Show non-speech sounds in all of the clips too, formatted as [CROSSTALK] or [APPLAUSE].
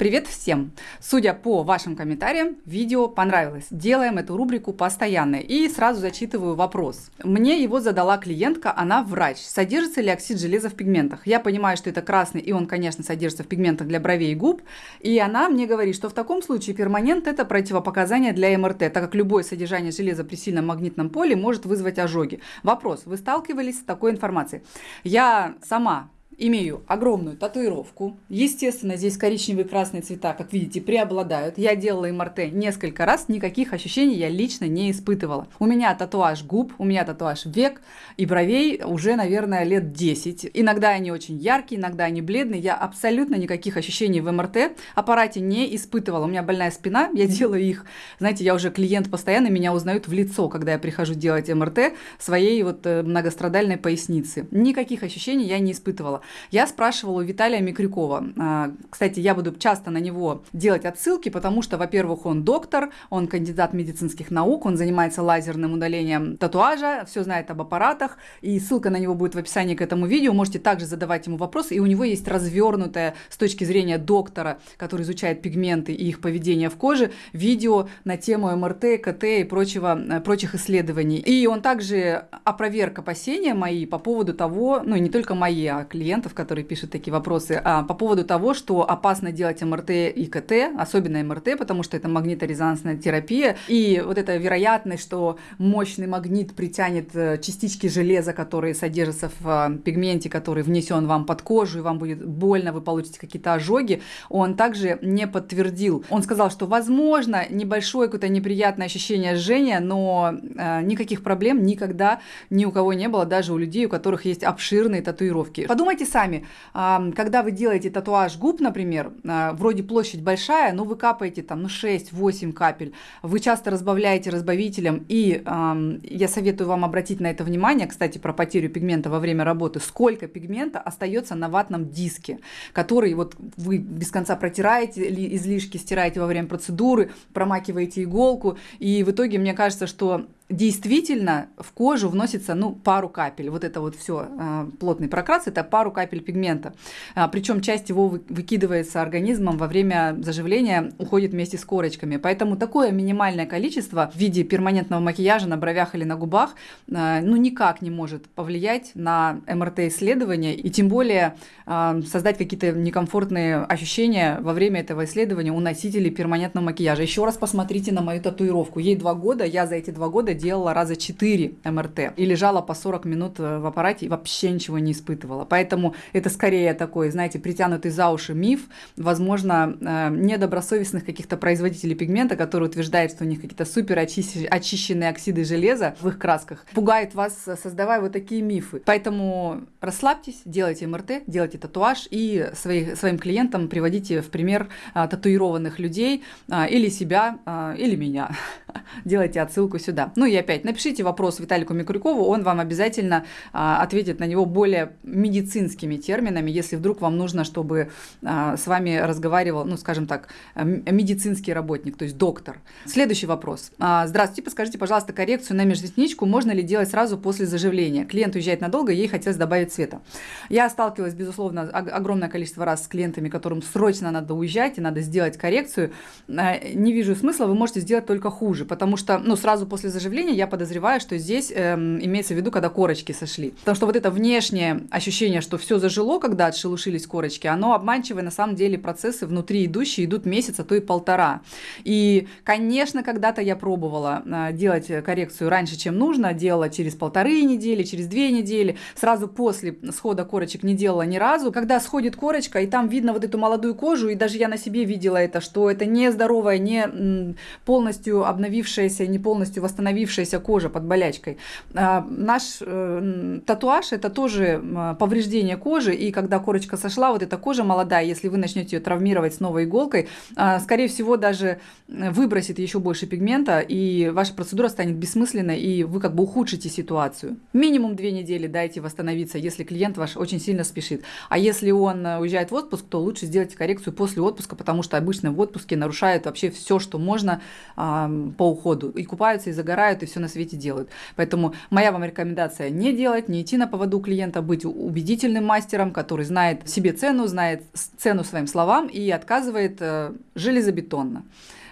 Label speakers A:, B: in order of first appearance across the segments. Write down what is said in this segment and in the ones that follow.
A: Привет всем! Судя по вашим комментариям, видео понравилось. Делаем эту рубрику постоянно. И сразу зачитываю вопрос. Мне его задала клиентка, она врач. Содержится ли оксид железа в пигментах? Я понимаю, что это красный, и он, конечно, содержится в пигментах для бровей и губ. И она мне говорит, что в таком случае перманент – это противопоказание для МРТ, так как любое содержание железа при сильном магнитном поле может вызвать ожоги. Вопрос. Вы сталкивались с такой информацией? Я сама имею огромную татуировку. Естественно, здесь коричневые и красные цвета, как видите, преобладают. Я делала МРТ несколько раз, никаких ощущений я лично не испытывала. У меня татуаж губ, у меня татуаж век и бровей уже, наверное, лет 10. Иногда они очень яркие, иногда они бледные. Я абсолютно никаких ощущений в МРТ аппарате не испытывала. У меня больная спина, я делаю их. Знаете, я уже клиент постоянно, меня узнают в лицо, когда я прихожу делать МРТ своей вот э, многострадальной поясницы. Никаких ощущений я не испытывала. Я спрашивала у Виталия Микрюкова. А, кстати, я буду часто на него делать отсылки, потому что, во-первых, он доктор, он кандидат медицинских наук, он занимается лазерным удалением татуажа, все знает об аппаратах, и ссылка на него будет в описании к этому видео. Можете также задавать ему вопросы, и у него есть развернутое с точки зрения доктора, который изучает пигменты и их поведение в коже, видео на тему МРТ, КТ и прочего, э, прочих исследований. И он также опроверг опасения мои по поводу того, ну не только мои, а клиентов, клиентов, которые пишут такие вопросы, а, по поводу того, что опасно делать МРТ и КТ, особенно МРТ, потому что это магниторезонансная терапия, и вот эта вероятность, что мощный магнит притянет э, частички железа, которые содержатся в а, пигменте, который внесен вам под кожу, и вам будет больно, вы получите какие-то ожоги, он также не подтвердил. Он сказал, что возможно небольшое какое-то неприятное ощущение жжения, но э, никаких проблем никогда ни у кого не было, даже у людей, у которых есть обширные татуировки. Подумайте сами, когда вы делаете татуаж губ, например, а, вроде площадь большая, но вы капаете там, ну, 6-8 капель, вы часто разбавляете разбавителем, и я советую вам обратить на это внимание, кстати, про потерю пигмента во время работы, сколько пигмента остается на ватном диске, который вот вы без конца протираете, излишки стираете во время процедуры, промакиваете иголку, и в итоге мне кажется, что действительно в кожу вносится ну, пару капель. Вот это вот все а, плотный прокрас, это пару капель пигмента. А, причем часть его выкидывается организмом во время заживления, уходит вместе с корочками. Поэтому такое минимальное количество в виде перманентного макияжа на бровях или на губах а, ну, никак не может повлиять на МРТ-исследование и тем более создать какие-то некомфортные ощущения во время этого исследования у носителей перманентного макияжа. Еще раз посмотрите на мою татуировку. Ей два года, я за эти два года делала раза 4 МРТ и лежала по 40 минут э, в аппарате и вообще ничего не испытывала. Поэтому это скорее такой, знаете, притянутый за уши миф, возможно, э, недобросовестных каких-то производителей пигмента, которые утверждают, что у них какие-то супер очищенные оксиды железа в их красках, пугает вас, создавая вот такие мифы. Поэтому расслабьтесь, делайте МРТ, делайте татуаж и своих, своим клиентам приводите в пример татуированных людей или себя, или меня. [LAUGHS] Делайте отсылку сюда. Ну и опять, напишите вопрос Виталику Микрюкову, он вам обязательно а, ответит на него более медицинскими терминами, если вдруг вам нужно, чтобы а, с вами разговаривал, ну, скажем так, медицинский работник, то есть доктор. Следующий вопрос. А, здравствуйте, подскажите, пожалуйста, коррекцию на межресничку можно ли делать сразу после заживления? Клиент уезжает надолго, ей хотелось добавить цвета. Я сталкивалась, безусловно, огромное количество раз с клиентами, которым срочно надо уезжать и надо сделать коррекцию. А, не вижу смысла, вы можете сделать только хуже, потому что, ну, сразу после заживления заживления, я подозреваю, что здесь э, имеется в виду, когда корочки сошли. Потому что вот это внешнее ощущение, что все зажило, когда отшелушились корочки, оно обманчивое. На самом деле процессы внутри идущие идут месяц, а то и полтора. И, конечно, когда-то я пробовала э, делать коррекцию раньше, чем нужно, делала через полторы недели, через две недели, сразу после схода корочек не делала ни разу. Когда сходит корочка, и там видно вот эту молодую кожу, и даже я на себе видела это, что это не здоровая, не полностью обновившаяся, не полностью восстановившаяся восстановившаяся кожа под болячкой. А, наш э, татуаж – это тоже повреждение кожи, и когда корочка сошла, вот эта кожа молодая, если вы начнете ее травмировать с новой иголкой, а, скорее всего, даже выбросит еще больше пигмента, и ваша процедура станет бессмысленной, и вы как бы ухудшите ситуацию. Минимум две недели дайте восстановиться, если клиент ваш очень сильно спешит. А если он уезжает в отпуск, то лучше сделать коррекцию после отпуска, потому что обычно в отпуске нарушают вообще все, что можно по уходу. И купаются, и загорают, решают и все на свете делают. Поэтому моя вам рекомендация не делать, не идти на поводу клиента, быть убедительным мастером, который знает себе цену, знает цену своим словам и отказывает э, железобетонно.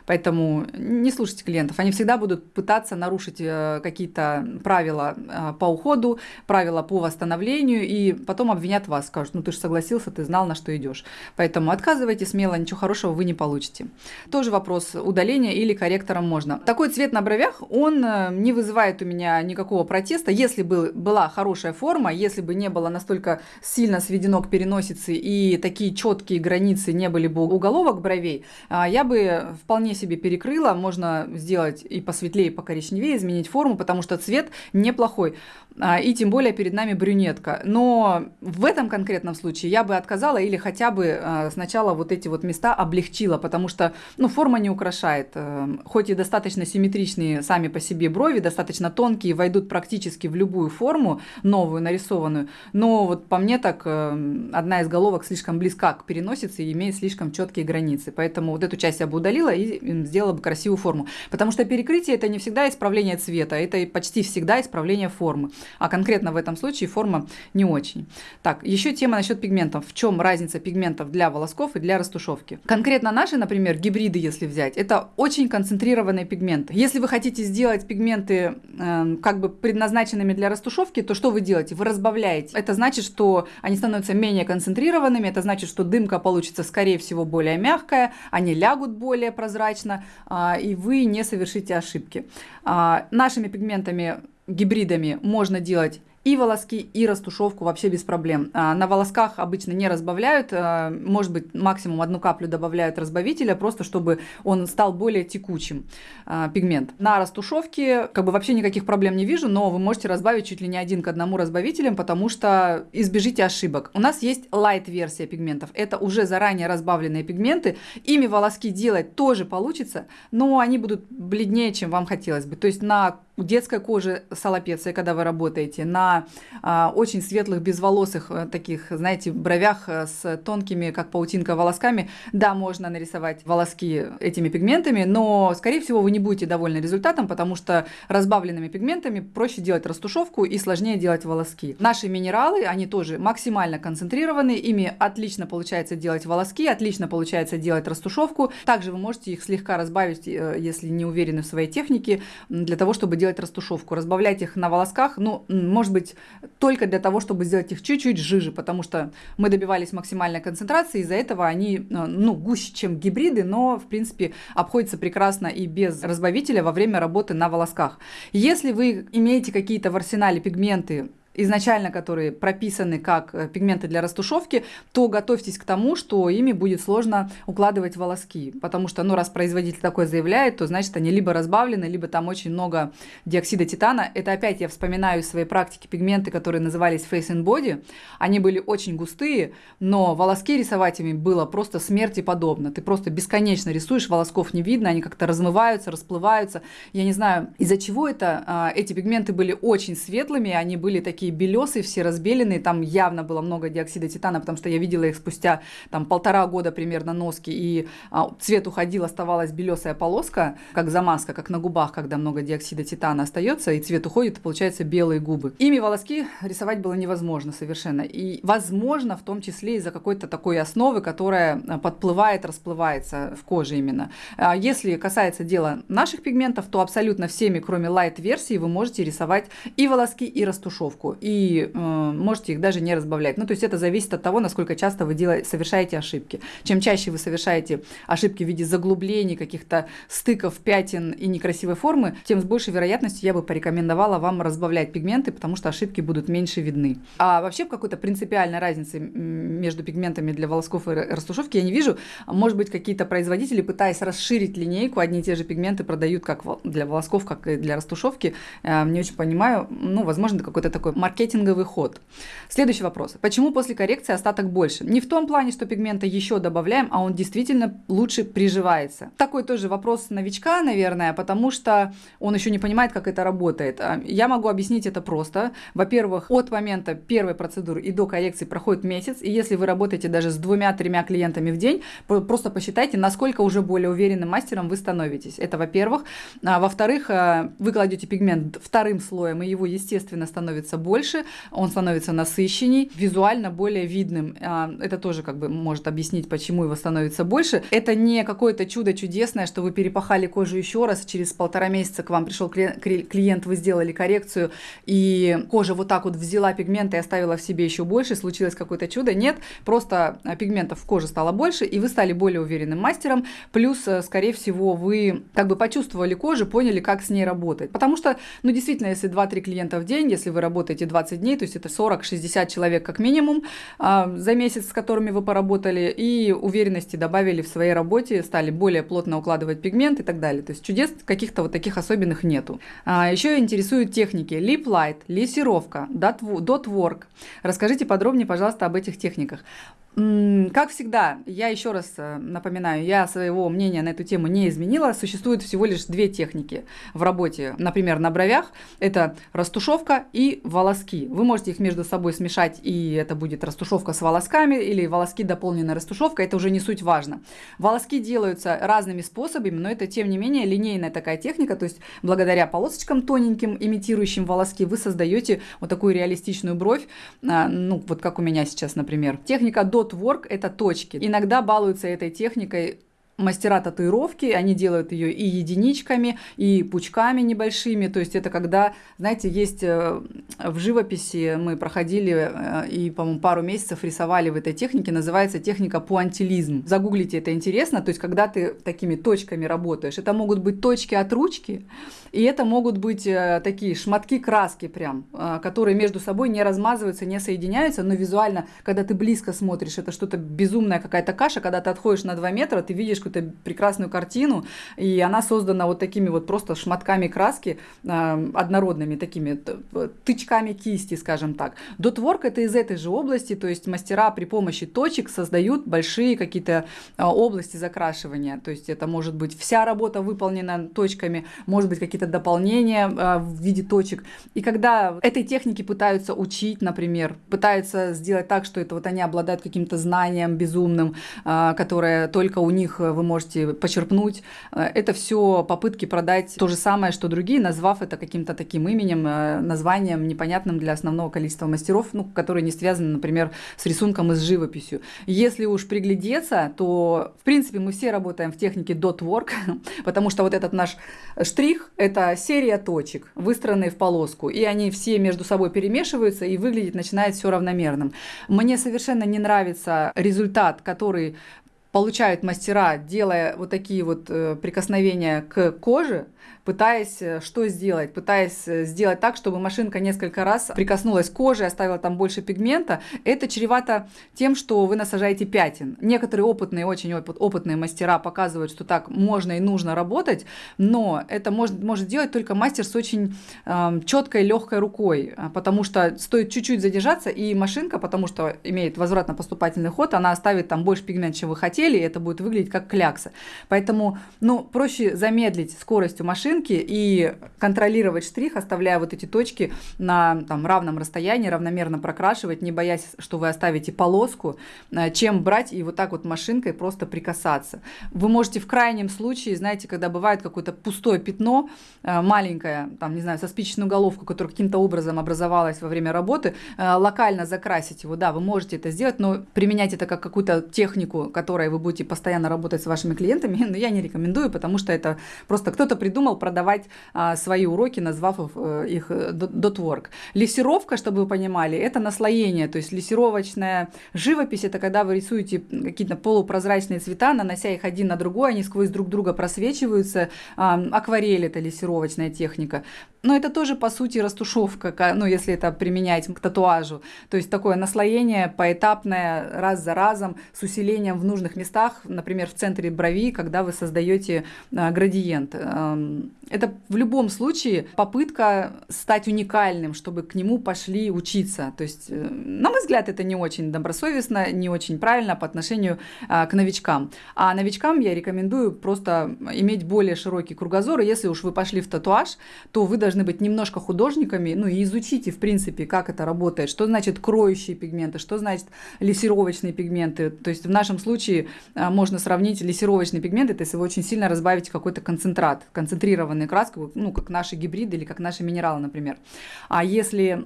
A: Поэтому не слушайте клиентов. Они всегда будут пытаться нарушить э, какие-то правила э, по уходу, правила по восстановлению, и потом обвинят вас, скажут, ну ты же согласился, ты знал, на что идешь. Поэтому отказывайте смело, ничего хорошего вы не получите. Тоже вопрос удаления или корректором можно. Такой цвет на бровях, он э, не вызывает у меня никакого протеста. Если бы была хорошая форма, если бы не было настолько сильно сведено к переносице и такие четкие границы не были бы уголовок бровей, я бы вполне себе перекрыла, можно сделать и посветлее, и покоричневее, изменить форму, потому что цвет неплохой. А, и тем более перед нами брюнетка. Но в этом конкретном случае я бы отказала или хотя бы а, сначала вот эти вот места облегчила, потому что ну, форма не украшает. Э, хоть и достаточно симметричные сами по себе брови, достаточно тонкие, войдут практически в любую форму, новую, нарисованную. Но вот по мне так э, одна из головок слишком близка к переносице и имеет слишком четкие границы. Поэтому вот эту часть я бы удалила и сделала бы красивую форму. Потому что перекрытие это не всегда исправление цвета, это почти всегда исправление формы а конкретно в этом случае форма не очень. Так, еще тема насчет пигментов. В чем разница пигментов для волосков и для растушевки? Конкретно наши, например, гибриды, если взять, это очень концентрированные пигменты. Если вы хотите сделать пигменты э, как бы предназначенными для растушевки, то что вы делаете? Вы разбавляете. Это значит, что они становятся менее концентрированными, это значит, что дымка получится, скорее всего, более мягкая, они лягут более прозрачно, э, и вы не совершите ошибки. Э, нашими пигментами гибридами можно делать и волоски, и растушевку вообще без проблем. А, на волосках обычно не разбавляют, а, может быть, максимум одну каплю добавляют разбавителя, просто чтобы он стал более текучим, а, пигмент. На растушевке как бы вообще никаких проблем не вижу, но вы можете разбавить чуть ли не один к одному разбавителем, потому что избежите ошибок. У нас есть light-версия пигментов. Это уже заранее разбавленные пигменты. Ими волоски делать тоже получится, но они будут бледнее, чем вам хотелось бы. То есть на детской кожи с когда вы работаете, на а, очень светлых, безволосых э, таких, знаете, бровях э, с тонкими, как паутинка, волосками, да, можно нарисовать волоски этими пигментами, но, скорее всего, вы не будете довольны результатом, потому что разбавленными пигментами проще делать растушевку и сложнее делать волоски. Наши минералы, они тоже максимально концентрированы, ими отлично получается делать волоски, отлично получается делать растушевку. Также вы можете их слегка разбавить, э, если не уверены в своей технике, для того, чтобы делать делать растушевку. Разбавлять их на волосках, ну, может быть, только для того, чтобы сделать их чуть-чуть жиже, потому что мы добивались максимальной концентрации, из-за этого они, э, ну, гуще, чем гибриды, но, в принципе, обходятся прекрасно и без разбавителя во время работы на волосках. Если вы имеете какие-то в арсенале пигменты, изначально которые прописаны как э, пигменты для растушевки, то готовьтесь к тому, что ими будет сложно укладывать волоски. Потому что, ну, раз производитель такое заявляет, то значит они либо разбавлены, либо там очень много диоксида титана. Это опять я вспоминаю из своей практики пигменты, которые назывались Face and Body. Они были очень густые, но волоски рисовать ими было просто смерти подобно. Ты просто бесконечно рисуешь, волосков не видно, они как-то размываются, расплываются. Я не знаю, из-за чего это. А, эти пигменты были очень светлыми, они были такие такие белесые, все разбеленные, там явно было много диоксида титана, потому что я видела их спустя там полтора года примерно носки, и а, цвет уходил, оставалась белесая полоска, как замазка, как на губах, когда много диоксида титана остается, и цвет уходит, и получаются белые губы. Ими волоски рисовать было невозможно совершенно, и возможно в том числе из-за какой-то такой основы, которая а, подплывает, расплывается в коже именно. А если касается дела наших пигментов, то абсолютно всеми, кроме light-версии, вы можете рисовать и волоски, и растушевку и э, можете их даже не разбавлять. Ну, то есть это зависит от того, насколько часто вы делаете, совершаете ошибки. Чем чаще вы совершаете ошибки в виде заглублений, каких-то стыков, пятен и некрасивой формы, тем с большей вероятностью я бы порекомендовала вам разбавлять пигменты, потому что ошибки будут меньше видны. А вообще какой-то принципиальной разницы между пигментами для волосков и растушевки я не вижу. Может быть, какие-то производители, пытаясь расширить линейку, одни и те же пигменты продают как для волосков, как и для растушевки. Э, не очень понимаю. Ну, возможно, какой-то такой маркетинговый ход. Следующий вопрос. Почему после коррекции остаток больше? Не в том плане, что пигмента еще добавляем, а он действительно лучше приживается. Такой тоже вопрос новичка, наверное, потому что он еще не понимает, как это работает. А, я могу объяснить это просто. Во-первых, от момента первой процедуры и до коррекции проходит месяц, и если вы работаете даже с двумя-тремя клиентами в день, просто посчитайте, насколько уже более уверенным мастером вы становитесь. Это во-первых. А, во-вторых, а, вы кладете пигмент вторым слоем, и его, естественно, становится больше, он становится насыщенней, визуально более видным. А, это тоже как бы может объяснить, почему его становится больше. Это не какое-то чудо чудесное, что вы перепахали кожу еще раз, через полтора месяца к вам пришел клиент, вы сделали коррекцию, и кожа вот так вот взяла пигмент и оставила в себе еще больше, случилось какое-то чудо. Нет, просто пигментов в коже стало больше, и вы стали более уверенным мастером, плюс, э, скорее всего, вы как бы почувствовали кожу, поняли, как с ней работать. Потому что, ну, действительно, если 2-3 клиента в день, если вы работаете 20 дней, то есть это 40-60 человек как минимум а, за месяц, с которыми вы поработали, и уверенности добавили в своей работе, стали более плотно укладывать пигмент и так далее. То есть чудес каких-то вот таких особенных нету. А, еще интересуют техники. Lip Light, лессировка, dot work. Расскажите подробнее, пожалуйста, об этих техниках. Как всегда, я еще раз э, напоминаю, я своего мнения на эту тему не изменила. Существует всего лишь две техники в работе, например, на бровях. Это растушевка и волоски. Вы можете их между собой смешать, и это будет растушевка с волосками, или волоски дополненная растушевка, это уже не суть важно. Волоски делаются разными способами, но это, тем не менее, линейная такая техника, то есть благодаря полосочкам тоненьким, имитирующим волоски, вы создаете вот такую реалистичную бровь, а, ну, вот как у меня сейчас, например. Техника до Dot это точки. Иногда балуются этой техникой мастера татуировки, они делают ее и единичками, и пучками небольшими. То есть это когда, знаете, есть э, в живописи мы проходили э, и, по-моему, пару месяцев рисовали в этой технике, называется техника пуантилизм. Загуглите, это интересно. То есть когда ты такими точками работаешь, это могут быть точки от ручки, и это могут быть э, такие шматки краски прям, которые между собой не размазываются, не соединяются, но визуально, когда ты близко смотришь, это что-то безумная какая-то каша, когда ты отходишь на 2 метра, ты видишь какую-то прекрасную картину, и она создана вот такими вот просто шматками краски, э, однородными такими тычками кисти, скажем так. Дотворк это из этой же области, то есть мастера при помощи точек создают большие какие-то э, области закрашивания, то есть это может быть вся работа выполнена точками, может быть какие-то дополнения э, в виде точек. И когда этой техники пытаются учить, например, пытаются сделать так, что это вот они обладают каким-то знанием безумным, э, которое только у них вы можете почерпнуть. Э, это все попытки продать то же самое, что другие, назвав это каким-то таким именем, э, названием непонятным для основного количества мастеров, ну, которые не связаны, например, с рисунком и с живописью. Если уж приглядеться, то, в принципе, мы все работаем в технике dot work, [LAUGHS] потому что вот этот наш штрих – это серия точек, выстроенные в полоску, и они все между собой перемешиваются, и выглядеть начинает все равномерным. Мне совершенно не нравится результат, который получают мастера, делая вот такие вот э, прикосновения к коже, пытаясь э, что сделать? Пытаясь э, сделать так, чтобы машинка несколько раз прикоснулась к коже, оставила там больше пигмента. Это чревато тем, что вы насажаете пятен. Некоторые опытные, очень опытные мастера показывают, что так можно и нужно работать, но это может, может делать только мастер с очень э, четкой, легкой рукой, потому что стоит чуть-чуть задержаться, и машинка, потому что имеет возвратно-поступательный ход, она оставит там больше пигмента, чем вы хотели, и это будет выглядеть как клякса. Поэтому, ну, проще замедлить скорость у машины, машинки и контролировать штрих, оставляя вот эти точки на там, равном расстоянии, равномерно прокрашивать, не боясь, что вы оставите полоску, э, чем брать и вот так вот машинкой просто прикасаться. Вы можете в крайнем случае, знаете, когда бывает какое-то пустое пятно, э, маленькое, там, не знаю, со спичечную головку, которая каким-то образом образовалась во время работы, э, локально закрасить его. Да, вы можете это сделать, но применять это как какую-то технику, которой вы будете постоянно работать с вашими клиентами, [LAUGHS] но я не рекомендую, потому что это просто кто-то придумал продавать а, свои уроки, назвав их дотворк. Э, Лессировка, чтобы вы понимали, это наслоение, то есть лессировочная живопись, это когда вы рисуете какие-то полупрозрачные цвета, нанося их один на другой, они сквозь друг друга просвечиваются. А, акварель это лессировочная техника. Но это тоже, по сути, растушевка, ну, если это применять к татуажу. То есть такое наслоение поэтапное, раз за разом, с усилением в нужных местах, например, в центре брови, когда вы создаете а, градиент. Это в любом случае попытка стать уникальным, чтобы к нему пошли учиться. То есть, э, на мой взгляд, это не очень добросовестно, не очень правильно по отношению а, к новичкам. А новичкам я рекомендую просто иметь более широкий кругозор. И если уж вы пошли в татуаж, то вы должны быть немножко художниками, ну и изучите, в принципе, как это работает, что значит кроющие пигменты, что значит лессировочные пигменты. То есть в нашем случае а, можно сравнить лессировочный пигмент, это если вы очень сильно разбавите какой-то концентрат, концентрированную краску, ну, как наши гибриды или как наши минералы, например. А если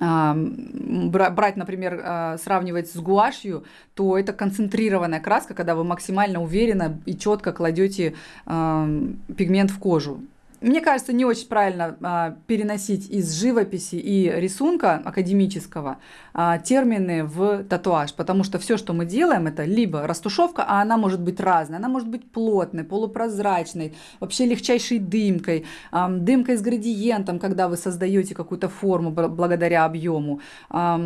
A: а, брать, например, а, сравнивать с гуашью, то это концентрированная краска, когда вы максимально уверенно и четко кладете пигмент в кожу. Мне кажется, не очень правильно а, переносить из живописи и рисунка академического а, термины в татуаж, потому что все, что мы делаем, это либо растушевка, а она может быть разная, она может быть плотной, полупрозрачной, вообще легчайшей дымкой, а, дымкой с градиентом, когда вы создаете какую-то форму благодаря объему. А,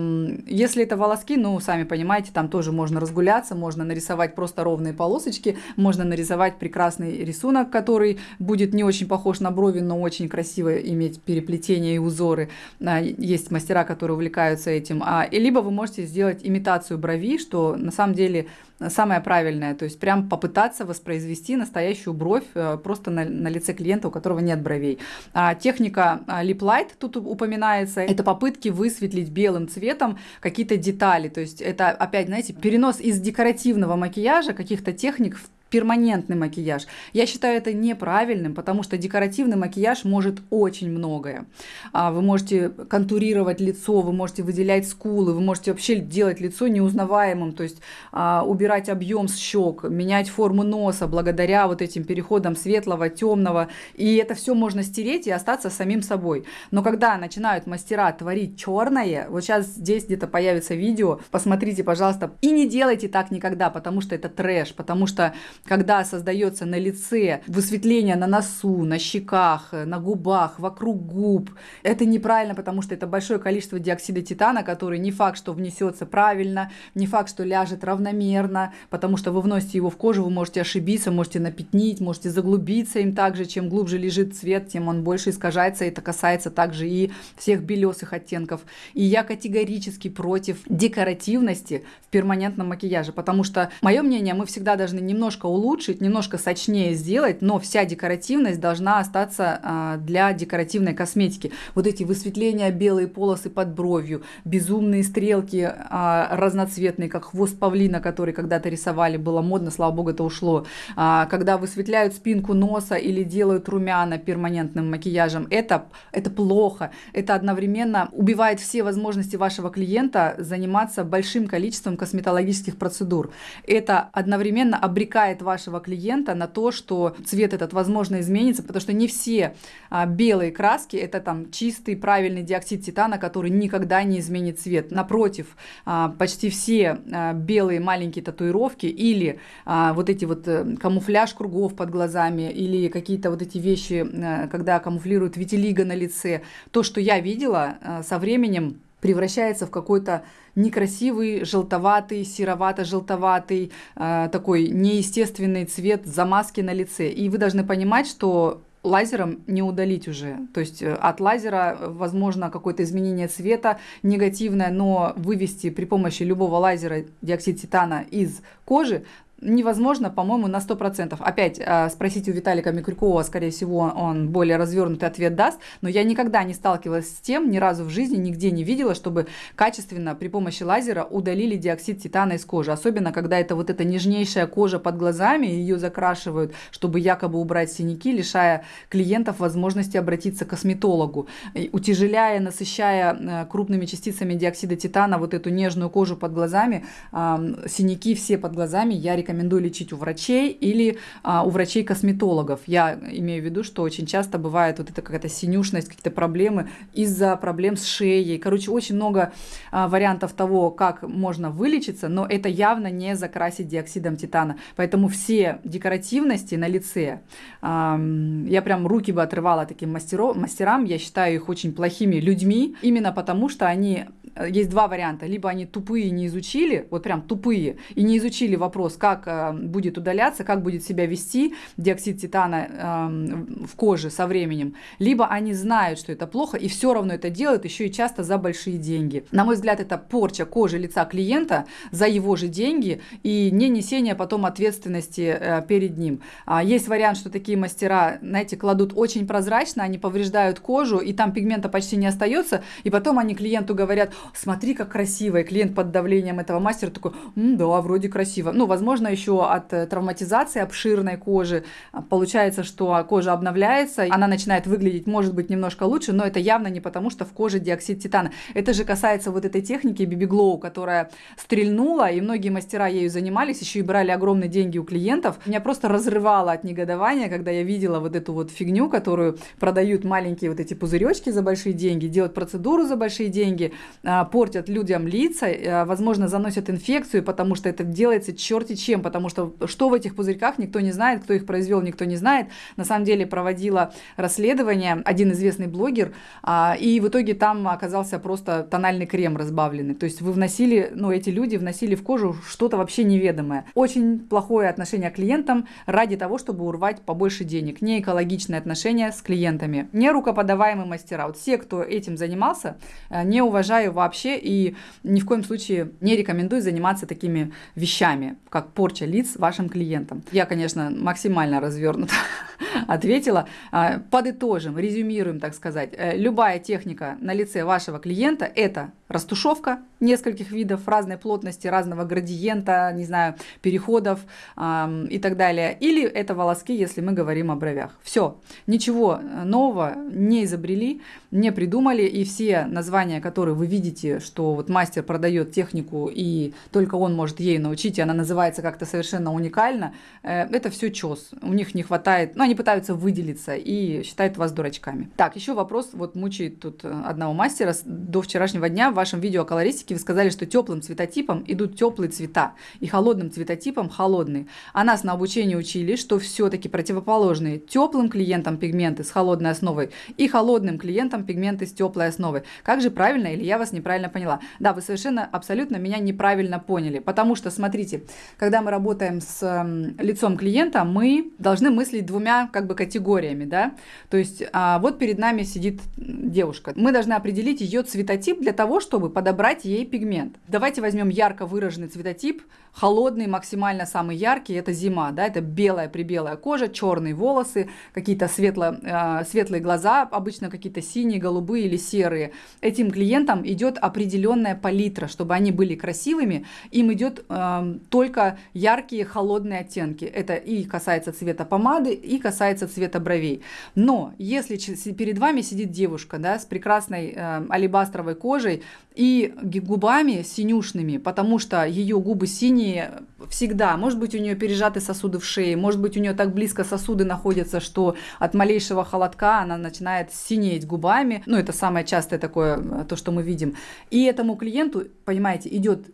A: если это волоски, ну, сами понимаете, там тоже можно разгуляться, можно нарисовать просто ровные полосочки, можно нарисовать прекрасный рисунок, который будет не очень похож на на брови, но очень красиво иметь переплетения и узоры. А, есть мастера, которые увлекаются этим. А, и либо вы можете сделать имитацию брови, что на самом деле самое правильное, то есть прям попытаться воспроизвести настоящую бровь э, просто на, на лице клиента, у которого нет бровей. А техника Lip Light тут упоминается, это попытки высветлить белым цветом какие-то детали, то есть это опять, знаете, перенос из декоративного макияжа каких-то техник в перманентный макияж. Я считаю это неправильным, потому что декоративный макияж может очень многое. А, вы можете контурировать лицо, вы можете выделять скулы, вы можете вообще делать лицо неузнаваемым, то есть а, убирать объем с щек, менять форму носа благодаря вот этим переходам светлого, темного. И это все можно стереть и остаться самим собой. Но когда начинают мастера творить черное, вот сейчас здесь где-то появится видео, посмотрите, пожалуйста, и не делайте так никогда, потому что это трэш, потому что когда создается на лице высветление на носу, на щеках, на губах, вокруг губ. Это неправильно, потому что это большое количество диоксида титана, который не факт, что внесется правильно, не факт, что ляжет равномерно, потому что вы вносите его в кожу, вы можете ошибиться, можете напятнить, можете заглубиться им также. Чем глубже лежит цвет, тем он больше искажается. Это касается также и всех белесых оттенков. И я категорически против декоративности в перманентном макияже, потому что, мое мнение, мы всегда должны немножко улучшить, немножко сочнее сделать, но вся декоративность должна остаться а, для декоративной косметики. Вот эти высветления, белые полосы под бровью, безумные стрелки а, разноцветные, как хвост павлина, который когда-то рисовали, было модно, слава богу, это ушло. А, когда высветляют спинку носа или делают румяна перманентным макияжем, это, это плохо. Это одновременно убивает все возможности вашего клиента заниматься большим количеством косметологических процедур. Это одновременно обрекает вашего клиента на то, что цвет этот, возможно, изменится, потому что не все а, белые краски это там чистый правильный диоксид титана, который никогда не изменит цвет. Напротив, а, почти все а, белые маленькие татуировки или а, вот эти вот а, камуфляж кругов под глазами или какие-то вот эти вещи, а, когда камуфлируют витилиго на лице, то, что я видела а, со временем превращается в какой-то некрасивый, желтоватый, серовато-желтоватый, э, такой неестественный цвет замазки на лице. И вы должны понимать, что лазером не удалить уже. То есть э, от лазера возможно какое-то изменение цвета негативное, но вывести при помощи любого лазера диоксид титана из кожи невозможно, по-моему, на 100%. Опять э, спросите у Виталика Микрюкова, скорее всего, он более развернутый ответ даст, но я никогда не сталкивалась с тем, ни разу в жизни, нигде не видела, чтобы качественно при помощи лазера удалили диоксид титана из кожи. Особенно, когда это вот эта нежнейшая кожа под глазами, ее закрашивают, чтобы якобы убрать синяки, лишая клиентов возможности обратиться к косметологу, утяжеляя, насыщая э, крупными частицами диоксида титана вот эту нежную кожу под глазами, синяки все под глазами я рекомендую рекомендую лечить у врачей или а, у врачей-косметологов. Я имею в виду, что очень часто бывает вот эта какая-то синюшность, какие-то проблемы из-за проблем с шеей. Короче, очень много а, вариантов того, как можно вылечиться, но это явно не закрасить диоксидом титана. Поэтому все декоративности на лице, а, я прям руки бы отрывала таким мастеро, мастерам, я считаю их очень плохими людьми, именно потому что они э, есть два варианта. Либо они тупые не изучили, вот прям тупые, и не изучили вопрос, как э, будет удаляться, как будет себя вести диоксид титана э, в коже со временем. Либо они знают, что это плохо, и все равно это делают, еще и часто за большие деньги. На мой взгляд, это порча кожи лица клиента за его же деньги и не несение потом ответственности э, перед ним. А, есть вариант, что такие мастера, знаете, кладут очень прозрачно, они повреждают кожу, и там пигмента почти не остается, и потом они клиенту говорят, смотри, как красиво, и клиент под давлением этого мастера такой, да, вроде красиво. Ну, возможно, еще от э, травматизации обширной кожи а, получается, что кожа обновляется, она начинает выглядеть, может быть, немножко лучше, но это явно не потому, что в коже диоксид титана. Это же касается вот этой техники Glow, которая стрельнула, и многие мастера ею занимались, еще и брали огромные деньги у клиентов. Меня просто разрывало от негодования, когда я видела вот эту вот фигню, которую продают маленькие вот эти пузыречки за большие деньги, делают процедуру за большие деньги, а, портят людям лица, а, возможно, заносят инфекцию, потому что это делается черти чем, потому что что в этих пузырьках никто не знает, кто их произвел, никто не знает. На самом деле проводила расследование один известный блогер, а, и в итоге там оказался просто тональный крем разбавленный. То есть вы вносили, ну, эти люди вносили в кожу что-то вообще неведомое. Очень плохое отношение к клиентам ради того, чтобы урвать побольше денег. Не экологичное отношение с клиентами. Не рукоподаваемые мастера. Вот все, кто этим занимался, э, не уважаю вообще и ни в коем случае не рекомендую заниматься такими вещами, как порча лиц вашим клиентам. Я, конечно, максимально развернуто [LAUGHS] ответила. А, подытожим, резюмируем, так сказать. Э, любая техника на лице вашего клиента – это растушевка нескольких видов разной плотности, разного градиента, не знаю, переходов э, и так далее. Или это волоски, если мы говорим о бровях. Все, ничего нового не изобрели, не придумали, и все названия, которые вы видите, что вот мастер продает технику, и только он может ей научить, и она называется как-то совершенно уникально, э, это все чес. У них не хватает, ну, они пытаются выделиться и считают вас дурачками. Так, еще вопрос, вот мучает тут одного мастера до вчерашнего дня вашем видео о колористике вы сказали, что теплым цветотипом идут теплые цвета и холодным цветотипом холодные. А нас на обучении учили, что все-таки противоположные теплым клиентам пигменты с холодной основой и холодным клиентам пигменты с теплой основой. Как же правильно или я вас неправильно поняла? Да, вы совершенно абсолютно меня неправильно поняли, потому что, смотрите, когда мы работаем с э, лицом клиента, мы должны мыслить двумя как бы категориями, да, то есть а, вот перед нами сидит девушка, мы должны определить ее цветотип для того, чтобы подобрать ей пигмент. Давайте возьмем ярко выраженный цветотип, холодный, максимально самый яркий, это зима, да, это белая прибелая кожа, черные волосы, какие-то светло, э, светлые глаза, обычно какие-то синие, голубые или серые. Этим клиентам идет определенная палитра, чтобы они были красивыми, им идет э, только яркие холодные оттенки. Это и касается цвета помады, и касается цвета бровей. Но если перед вами сидит девушка, да, с прекрасной э, алебастровой кожей, и губами синюшными, потому что ее губы синие всегда. Может быть, у нее пережаты сосуды в шее, может быть, у нее так близко сосуды находятся, что от малейшего холодка она начинает синеть губами. Ну, это самое частое такое, то, что мы видим. И этому клиенту, понимаете, идет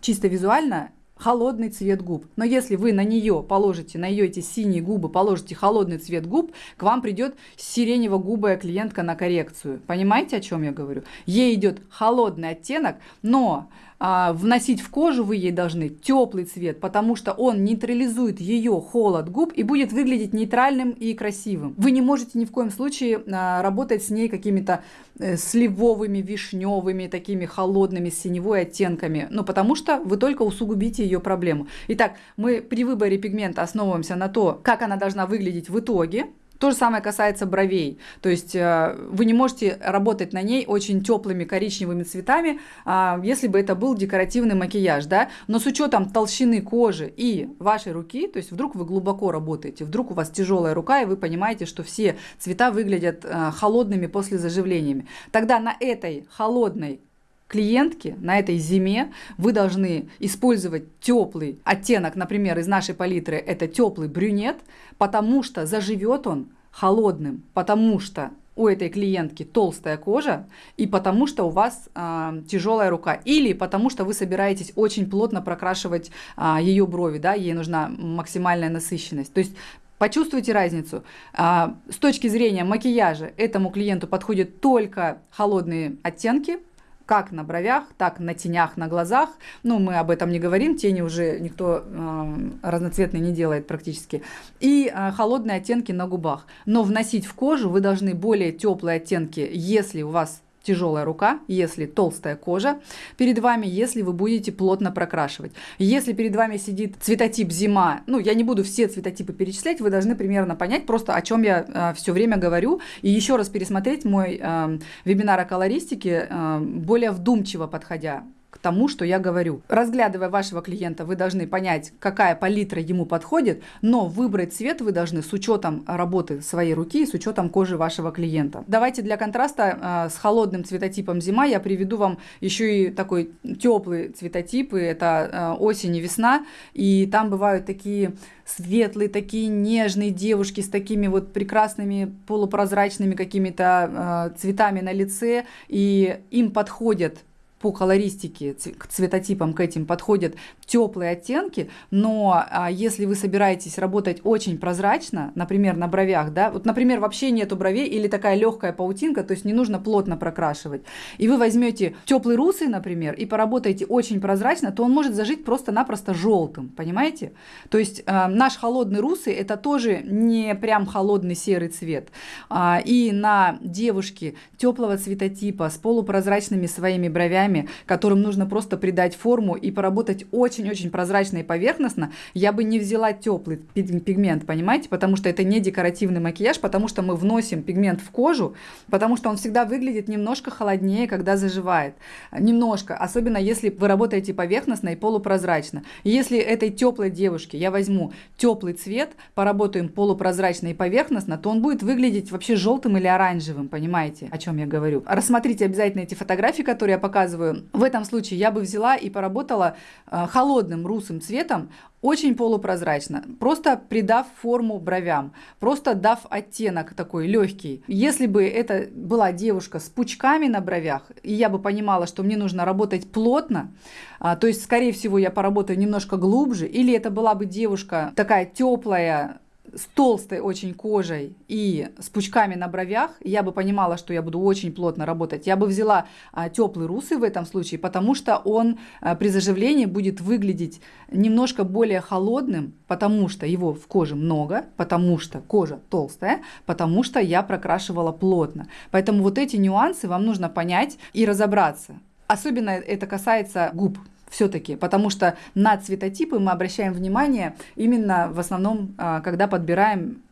A: чисто визуально холодный цвет губ. Но если вы на нее положите, на ее эти синие губы, положите холодный цвет губ, к вам придет сиренево-губая клиентка на коррекцию. Понимаете, о чем я говорю? Ей идет холодный оттенок, но а, вносить в кожу вы ей должны теплый цвет, потому что он нейтрализует ее холод губ и будет выглядеть нейтральным и красивым. Вы не можете ни в коем случае а, работать с ней какими-то э, сливовыми, вишневыми, такими холодными, синевой оттенками, ну потому что вы только усугубите ее проблему. Итак, мы при выборе пигмента основываемся на то, как она должна выглядеть в итоге, то же самое касается бровей. То есть э, вы не можете работать на ней очень теплыми коричневыми цветами, а, если бы это был декоративный макияж, да. Но с учетом толщины кожи и вашей руки, то есть вдруг вы глубоко работаете, вдруг у вас тяжелая рука, и вы понимаете, что все цвета выглядят э, холодными после заживлениями. Тогда на этой холодной клиентки на этой зиме вы должны использовать теплый оттенок, например, из нашей палитры это теплый брюнет, потому что заживет он холодным, потому что у этой клиентки толстая кожа и потому что у вас а, тяжелая рука или потому что вы собираетесь очень плотно прокрашивать э, ее брови, да, ей нужна максимальная насыщенность. То есть Почувствуйте разницу. А, с точки зрения макияжа этому клиенту подходят только холодные оттенки, как на бровях, так на тенях на глазах. Ну, мы об этом не говорим, тени уже никто э, разноцветные не делает практически. И э, холодные оттенки на губах. Но вносить в кожу вы должны более теплые оттенки, если у вас тяжелая рука, если толстая кожа перед вами, если вы будете плотно прокрашивать. Если перед вами сидит цветотип зима, ну, я не буду все цветотипы перечислять, вы должны примерно понять просто, о чем я э, все время говорю, и еще раз пересмотреть мой э, вебинар о колористике, э, более вдумчиво подходя тому, что я говорю. Разглядывая вашего клиента, вы должны понять, какая палитра ему подходит, но выбрать цвет вы должны с учетом работы своей руки и с учетом кожи вашего клиента. Давайте для контраста э, с холодным цветотипом зима я приведу вам еще и такой теплый цветотип, и это э, осень и весна, и там бывают такие светлые, такие нежные девушки с такими вот прекрасными полупрозрачными какими-то э, цветами на лице, и им подходят по колористике, к цветотипам к этим подходят теплые оттенки, но а, если вы собираетесь работать очень прозрачно, например, на бровях, да, вот, например, вообще нету бровей или такая легкая паутинка, то есть не нужно плотно прокрашивать, и вы возьмете теплый русый, например, и поработаете очень прозрачно, то он может зажить просто-напросто желтым, понимаете? То есть а, наш холодный русый это тоже не прям холодный серый цвет, а, и на девушке теплого цветотипа с полупрозрачными своими бровями бровями, которым нужно просто придать форму и поработать очень-очень прозрачно и поверхностно, я бы не взяла теплый пигмент, понимаете? Потому что это не декоративный макияж, потому что мы вносим пигмент в кожу, потому что он всегда выглядит немножко холоднее, когда заживает. Немножко, особенно если вы работаете поверхностно и полупрозрачно. Если этой теплой девушке я возьму теплый цвет, поработаем полупрозрачно и поверхностно, то он будет выглядеть вообще желтым или оранжевым, понимаете, о чем я говорю. Рассмотрите обязательно эти фотографии, которые я показываю показываю. В этом случае я бы взяла и поработала э, холодным русым цветом, очень полупрозрачно, просто придав форму бровям, просто дав оттенок такой легкий. Если бы это была девушка с пучками на бровях, и я бы понимала, что мне нужно работать плотно, а, то есть, скорее всего, я поработаю немножко глубже, или это была бы девушка такая теплая, с толстой очень кожей и с пучками на бровях, я бы понимала, что я буду очень плотно работать. Я бы взяла а, теплый русый в этом случае, потому что он а, при заживлении будет выглядеть немножко более холодным, потому что его в коже много, потому что кожа толстая, потому что я прокрашивала плотно. Поэтому вот эти нюансы вам нужно понять и разобраться. Особенно это касается губ все-таки, потому что на цветотипы мы обращаем внимание именно в основном, а, когда подбираем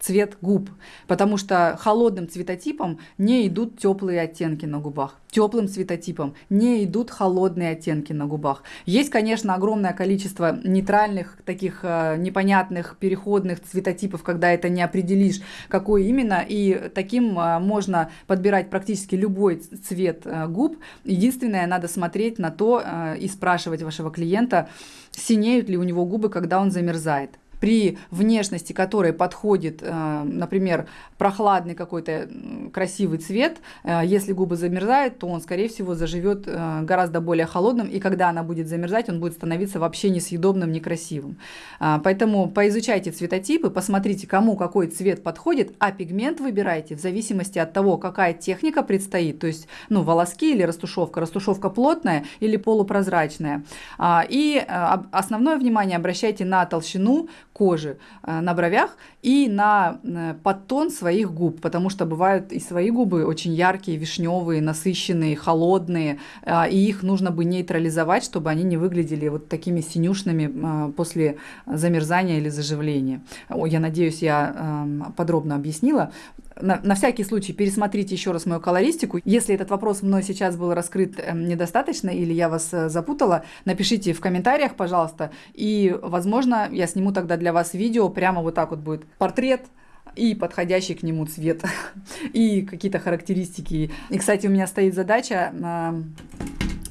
A: цвет губ, потому что холодным цветотипом не идут теплые оттенки на губах, теплым цветотипом не идут холодные оттенки на губах. Есть, конечно, огромное количество нейтральных, таких э, непонятных переходных цветотипов, когда это не определишь, какой именно, и таким э, можно подбирать практически любой цвет э, губ. Единственное, надо смотреть на то э, и спрашивать вашего клиента, синеют ли у него губы, когда он замерзает при внешности которой подходит, э, например, прохладный какой-то красивый цвет, э, если губы замерзают, то он, скорее всего, заживет э, гораздо более холодным, и когда она будет замерзать, он будет становиться вообще несъедобным, некрасивым. А, поэтому поизучайте цветотипы, посмотрите, кому какой цвет подходит, а пигмент выбирайте в зависимости от того, какая техника предстоит, то есть ну, волоски или растушевка, растушевка плотная или полупрозрачная. А, и основное внимание обращайте на толщину, кожи э, на бровях и на э, подтон своих губ, потому что бывают и свои губы очень яркие, вишневые, насыщенные, холодные, э, и их нужно бы нейтрализовать, чтобы они не выглядели вот такими синюшными после замерзания или заживления. Я надеюсь, я эм, подробно объяснила на, всякий случай пересмотрите еще раз мою колористику. Если этот вопрос мной сейчас был раскрыт э, недостаточно или я вас запутала, напишите в комментариях, пожалуйста. И, возможно, я сниму тогда для вас видео, прямо вот так вот будет портрет и подходящий к нему цвет, [LAUGHS] и какие-то характеристики. И, кстати, у меня стоит задача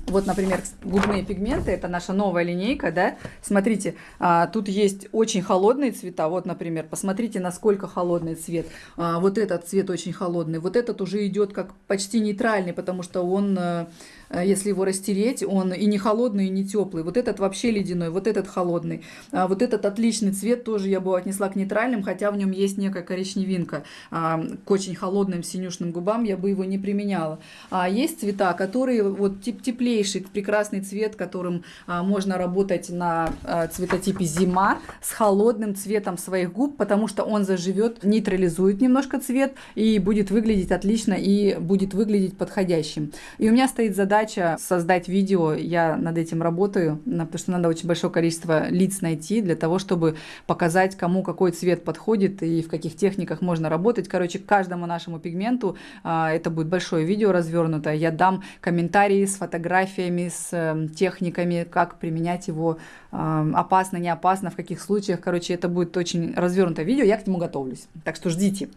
A: Вот, например, губные пигменты, это наша новая линейка, да. Смотрите, а, тут есть очень холодные цвета. Вот, например, посмотрите, насколько холодный цвет. А, вот этот цвет очень холодный. Вот этот уже идет как почти нейтральный, потому что он Э, если его растереть, он и не холодный, и не теплый. Вот этот вообще ледяной, вот этот холодный. А вот этот отличный цвет тоже я бы отнесла к нейтральным, хотя в нем есть некая коричневинка. А, к очень холодным синюшным губам я бы его не применяла. А есть цвета, которые вот тип теплейший, прекрасный цвет, которым а, можно работать на а, цветотипе зима с холодным цветом своих губ, потому что он заживет, нейтрализует немножко цвет и будет выглядеть отлично и будет выглядеть подходящим. И у меня стоит задача задача создать видео, я над этим работаю, потому что надо очень большое количество лиц найти для того, чтобы показать, кому какой цвет подходит и в каких техниках можно работать. Короче, каждому нашему пигменту а, это будет большое видео развернутое. Я дам комментарии с фотографиями, с э, техниками, как применять его а, опасно, не опасно, в каких случаях. Короче, это будет очень развернутое видео, я к нему готовлюсь. Так что ждите.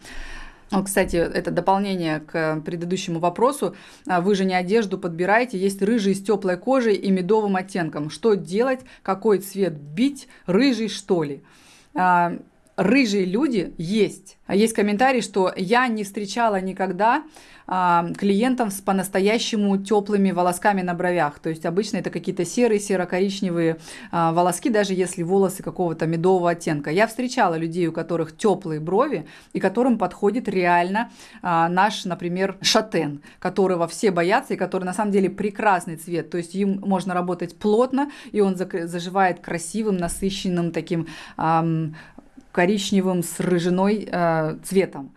A: Ну, кстати, это дополнение к предыдущему вопросу. А, вы же не одежду подбираете, есть рыжий с теплой кожей и медовым оттенком. Что делать, какой цвет бить, рыжий что ли? А, рыжие люди есть. А есть комментарий, что я не встречала никогда клиентов с по-настоящему теплыми волосками на бровях. То есть обычно это какие-то серые, серо-коричневые а, волоски, даже если волосы какого-то медового оттенка. Я встречала людей, у которых теплые брови и которым подходит реально а, наш, например, шатен, которого все боятся и который на самом деле прекрасный цвет. То есть им можно работать плотно, и он заживает красивым, насыщенным таким коричневым с рыжиной э, цветом.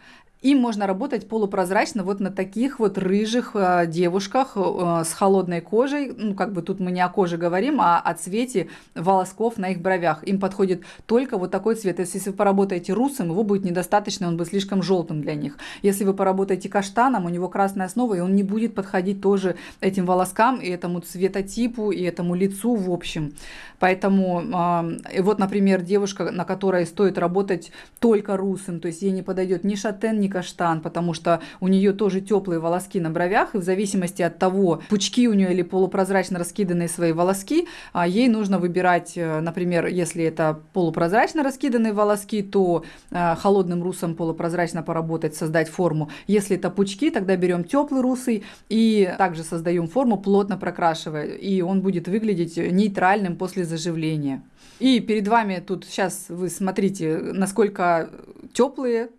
A: Им можно работать полупрозрачно вот на таких вот рыжих э, девушках э, с холодной кожей. Ну, как бы тут мы не о коже говорим, а о цвете волосков на их бровях. Им подходит только вот такой цвет. Если вы поработаете русым, его будет недостаточно, он будет слишком желтым для них. Если вы поработаете каштаном, у него красная основа, и он не будет подходить тоже этим волоскам и этому цветотипу, и этому лицу в общем. Поэтому э, вот, например, девушка, на которой стоит работать только русым, то есть ей не подойдет ни шатен, ни каштан, потому что у нее тоже теплые волоски на бровях, и в зависимости от того, пучки у нее или полупрозрачно раскиданные свои волоски, а ей нужно выбирать, э, например, если это полупрозрачно раскиданные волоски, то э, холодным русом полупрозрачно поработать, создать форму. Если это пучки, тогда берем теплый русый и также создаем форму, плотно прокрашивая, и он будет выглядеть нейтральным после заживления. И перед вами тут сейчас вы смотрите, насколько теплые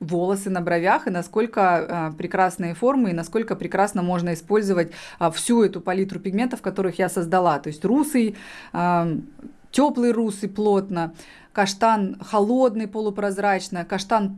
A: волосы на бровях и насколько э, прекрасные формы и насколько прекрасно можно использовать э, всю эту палитру пигментов, которых я создала. То есть русый, э, теплый русый плотно, каштан холодный полупрозрачно, каштан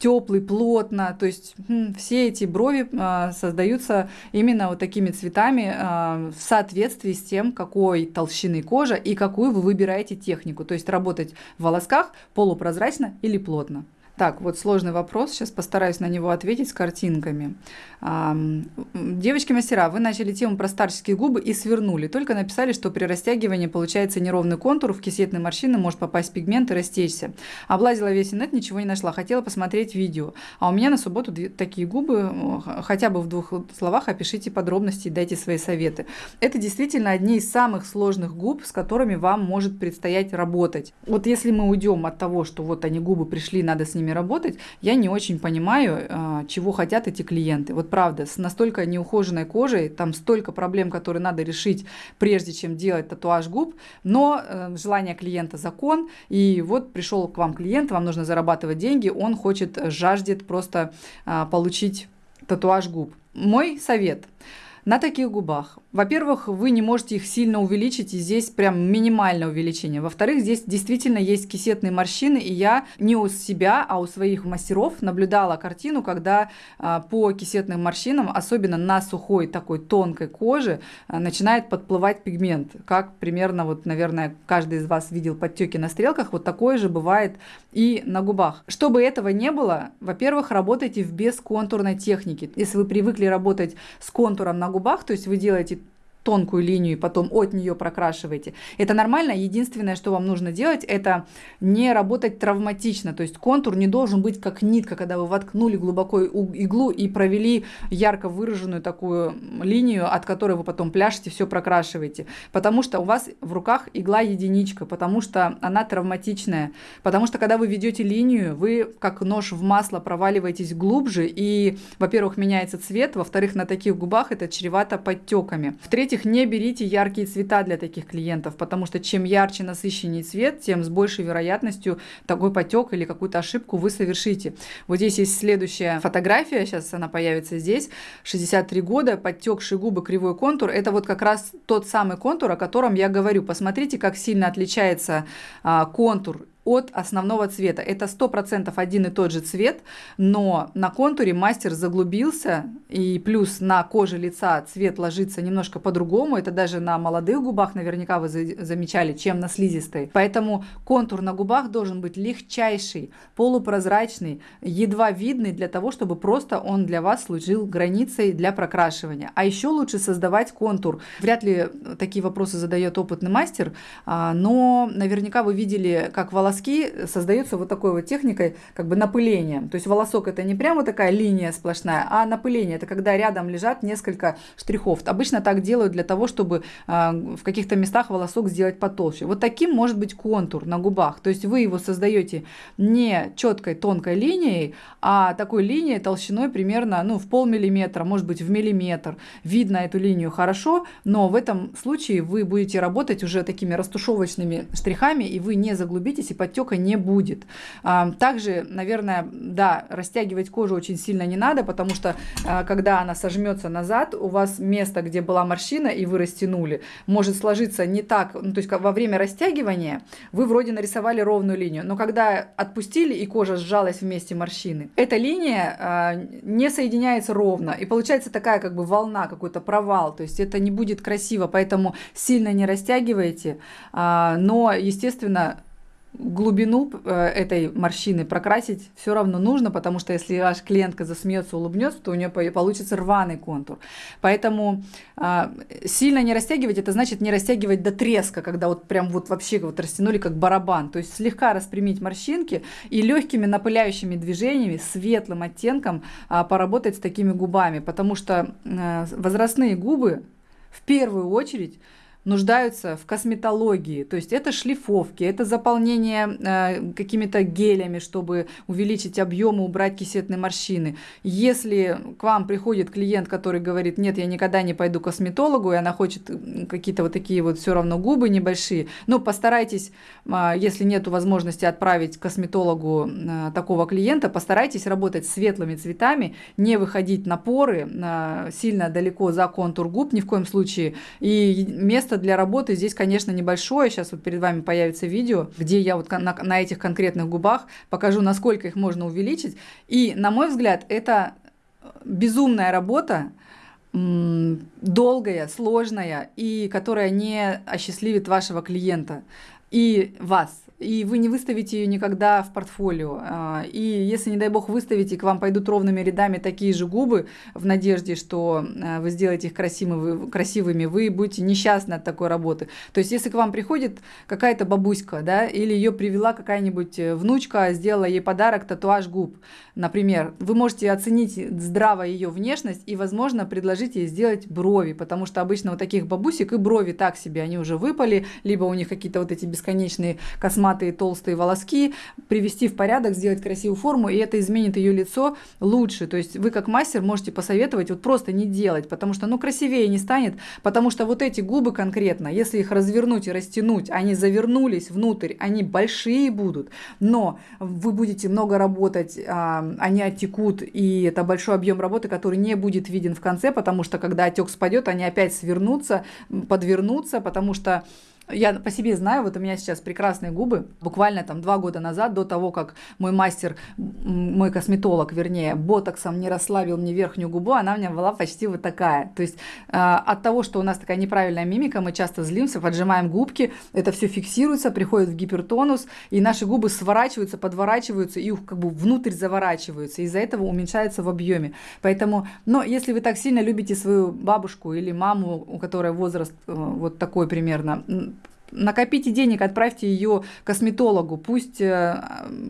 A: теплый, плотно. То есть хм, все эти брови э, создаются именно вот такими цветами э, в соответствии с тем, какой толщины кожа и какую вы выбираете технику. То есть работать в волосках полупрозрачно или плотно. Так, вот сложный вопрос, сейчас постараюсь на него ответить с картинками. Девочки-мастера, вы начали тему про старческие губы и свернули. Только написали, что при растягивании получается неровный контур, в кисетные морщины может попасть пигмент и растечься. Облазила весь интернет, ничего не нашла. Хотела посмотреть видео. А у меня на субботу такие губы, хотя бы в двух словах опишите подробности и дайте свои советы. Это действительно одни из самых сложных губ, с которыми вам может предстоять работать. Вот если мы уйдем от того, что вот они губы пришли, надо с ними ними работать, я не очень понимаю, а, чего хотят эти клиенты. Вот правда, с настолько неухоженной кожей, там столько проблем, которые надо решить, прежде чем делать татуаж губ, но э, желание клиента закон, и вот пришел к вам клиент, вам нужно зарабатывать деньги, он хочет, жаждет просто получить татуаж губ. Мой совет – на таких губах. Во-первых, вы не можете их сильно увеличить, и здесь прям минимальное увеличение. Во-вторых, здесь действительно есть кисетные морщины, и я не у себя, а у своих мастеров наблюдала картину, когда а, по кисетным морщинам, особенно на сухой такой тонкой коже, а, начинает подплывать пигмент. Как примерно, вот, наверное, каждый из вас видел подтеки на стрелках, вот такое же бывает и на губах. Чтобы этого не было, во-первых, работайте в бесконтурной технике. Если вы привыкли работать с контуром на губах, то есть вы делаете тонкую линию, и потом от нее прокрашиваете. Это нормально. Единственное, что вам нужно делать, это не работать травматично. То есть контур не должен быть как нитка, когда вы воткнули глубоко иглу и провели ярко выраженную такую линию, от которой вы потом пляшете, все прокрашиваете. Потому что у вас в руках игла единичка, потому что она травматичная. Потому что когда вы ведете линию, вы как нож в масло проваливаетесь глубже, и, во-первых, меняется цвет, во-вторых, на таких губах это чревато подтеками. В-третьих, в-третьих, не берите яркие цвета для таких клиентов, потому что чем ярче, насыщеннее цвет, тем с большей вероятностью такой потек или какую-то ошибку вы совершите. Вот здесь есть следующая фотография, сейчас она появится здесь, 63 года, подтекшие губы, кривой контур. Это вот как раз тот самый контур, о котором я говорю. Посмотрите, как сильно отличается а, контур от основного цвета. Это 100% один и тот же цвет, но на контуре мастер заглубился, и плюс на коже лица цвет ложится немножко по-другому. Это даже на молодых губах наверняка вы замечали, чем на слизистой. Поэтому контур на губах должен быть легчайший, полупрозрачный, едва видный для того, чтобы просто он для вас служил границей для прокрашивания. А еще лучше создавать контур. Вряд ли такие вопросы задает опытный мастер, а, но наверняка вы видели, как волосы волоски создаются вот такой вот техникой как бы напыления. То есть волосок это не прямо такая линия сплошная, а напыление. Это когда рядом лежат несколько штрихов. Обычно так делают для того, чтобы э, в каких-то местах волосок сделать потолще. Вот таким может быть контур на губах. То есть вы его создаете не четкой тонкой линией, а такой линией толщиной примерно ну, в полмиллиметра, может быть в миллиметр. Видно эту линию хорошо, но в этом случае вы будете работать уже такими растушевочными штрихами, и вы не заглубитесь и подтека не будет. А, также, наверное, да, растягивать кожу очень сильно не надо, потому что а, когда она сожмется назад, у вас место, где была морщина, и вы растянули, может сложиться не так, ну, то есть во время растягивания вы вроде нарисовали ровную линию, но когда отпустили и кожа сжалась вместе морщины, эта линия а, не соединяется ровно, и получается такая как бы волна, какой-то провал, то есть это не будет красиво, поэтому сильно не растягивайте, но, естественно, глубину э, этой морщины прокрасить все равно нужно, потому что если ваш клиентка засмеется, улыбнется, то у нее получится рваный контур. Поэтому а, сильно не растягивать, это значит не растягивать до треска, когда вот прям вот вообще вот растянули как барабан. То есть слегка распрямить морщинки и легкими напыляющими движениями, светлым оттенком а, поработать с такими губами, потому что э, возрастные губы в первую очередь нуждаются в косметологии. То есть это шлифовки, это заполнение э, какими-то гелями, чтобы увеличить объем и убрать кисетные морщины. Если к вам приходит клиент, который говорит, нет, я никогда не пойду к косметологу, и она хочет какие-то вот такие вот все равно губы небольшие, ну постарайтесь, э, если нет возможности отправить к косметологу э, такого клиента, постарайтесь работать светлыми цветами, не выходить на поры э, сильно далеко за контур губ ни в коем случае, и место место для работы здесь, конечно, небольшое. Сейчас вот перед вами появится видео, где я вот на, на этих конкретных губах покажу, насколько их можно увеличить. И, на мой взгляд, это безумная работа, долгая, сложная и которая не осчастливит вашего клиента и вас и вы не выставите ее никогда в портфолио. А, и если, не дай бог, выставите, к вам пойдут ровными рядами такие же губы в надежде, что а, вы сделаете их красивыми, вы будете несчастны от такой работы. То есть, если к вам приходит какая-то бабуська, да, или ее привела какая-нибудь э, внучка, сделала ей подарок, татуаж губ, например, вы можете оценить здраво ее внешность и, возможно, предложить ей сделать брови, потому что обычно у таких бабусек и брови так себе, они уже выпали, либо у них какие-то вот эти бесконечные косматые косматые толстые волоски, привести в порядок, сделать красивую форму, и это изменит ее лицо лучше. То есть вы как мастер можете посоветовать вот просто не делать, потому что ну красивее не станет, потому что вот эти губы конкретно, если их развернуть и растянуть, они завернулись внутрь, они большие будут, но вы будете много работать, а, они оттекут, и это большой объем работы, который не будет виден в конце, потому что когда отек спадет, они опять свернутся, подвернутся, потому что Я по себе знаю, вот у меня сейчас прекрасные губы. Буквально там два года назад, до того, как мой мастер, мой косметолог, вернее, ботоксом не расслабил мне верхнюю губу, она у меня была почти вот такая. То есть э, от того, что у нас такая неправильная мимика, мы часто злимся, поджимаем губки, это все фиксируется, приходит в гипертонус, и наши губы сворачиваются, подворачиваются и как бы внутрь заворачиваются. Из-за этого уменьшается в объеме. Поэтому, но если вы так сильно любите свою бабушку или маму, у которой возраст э, вот такой примерно, накопите денег, отправьте ее косметологу. Пусть э,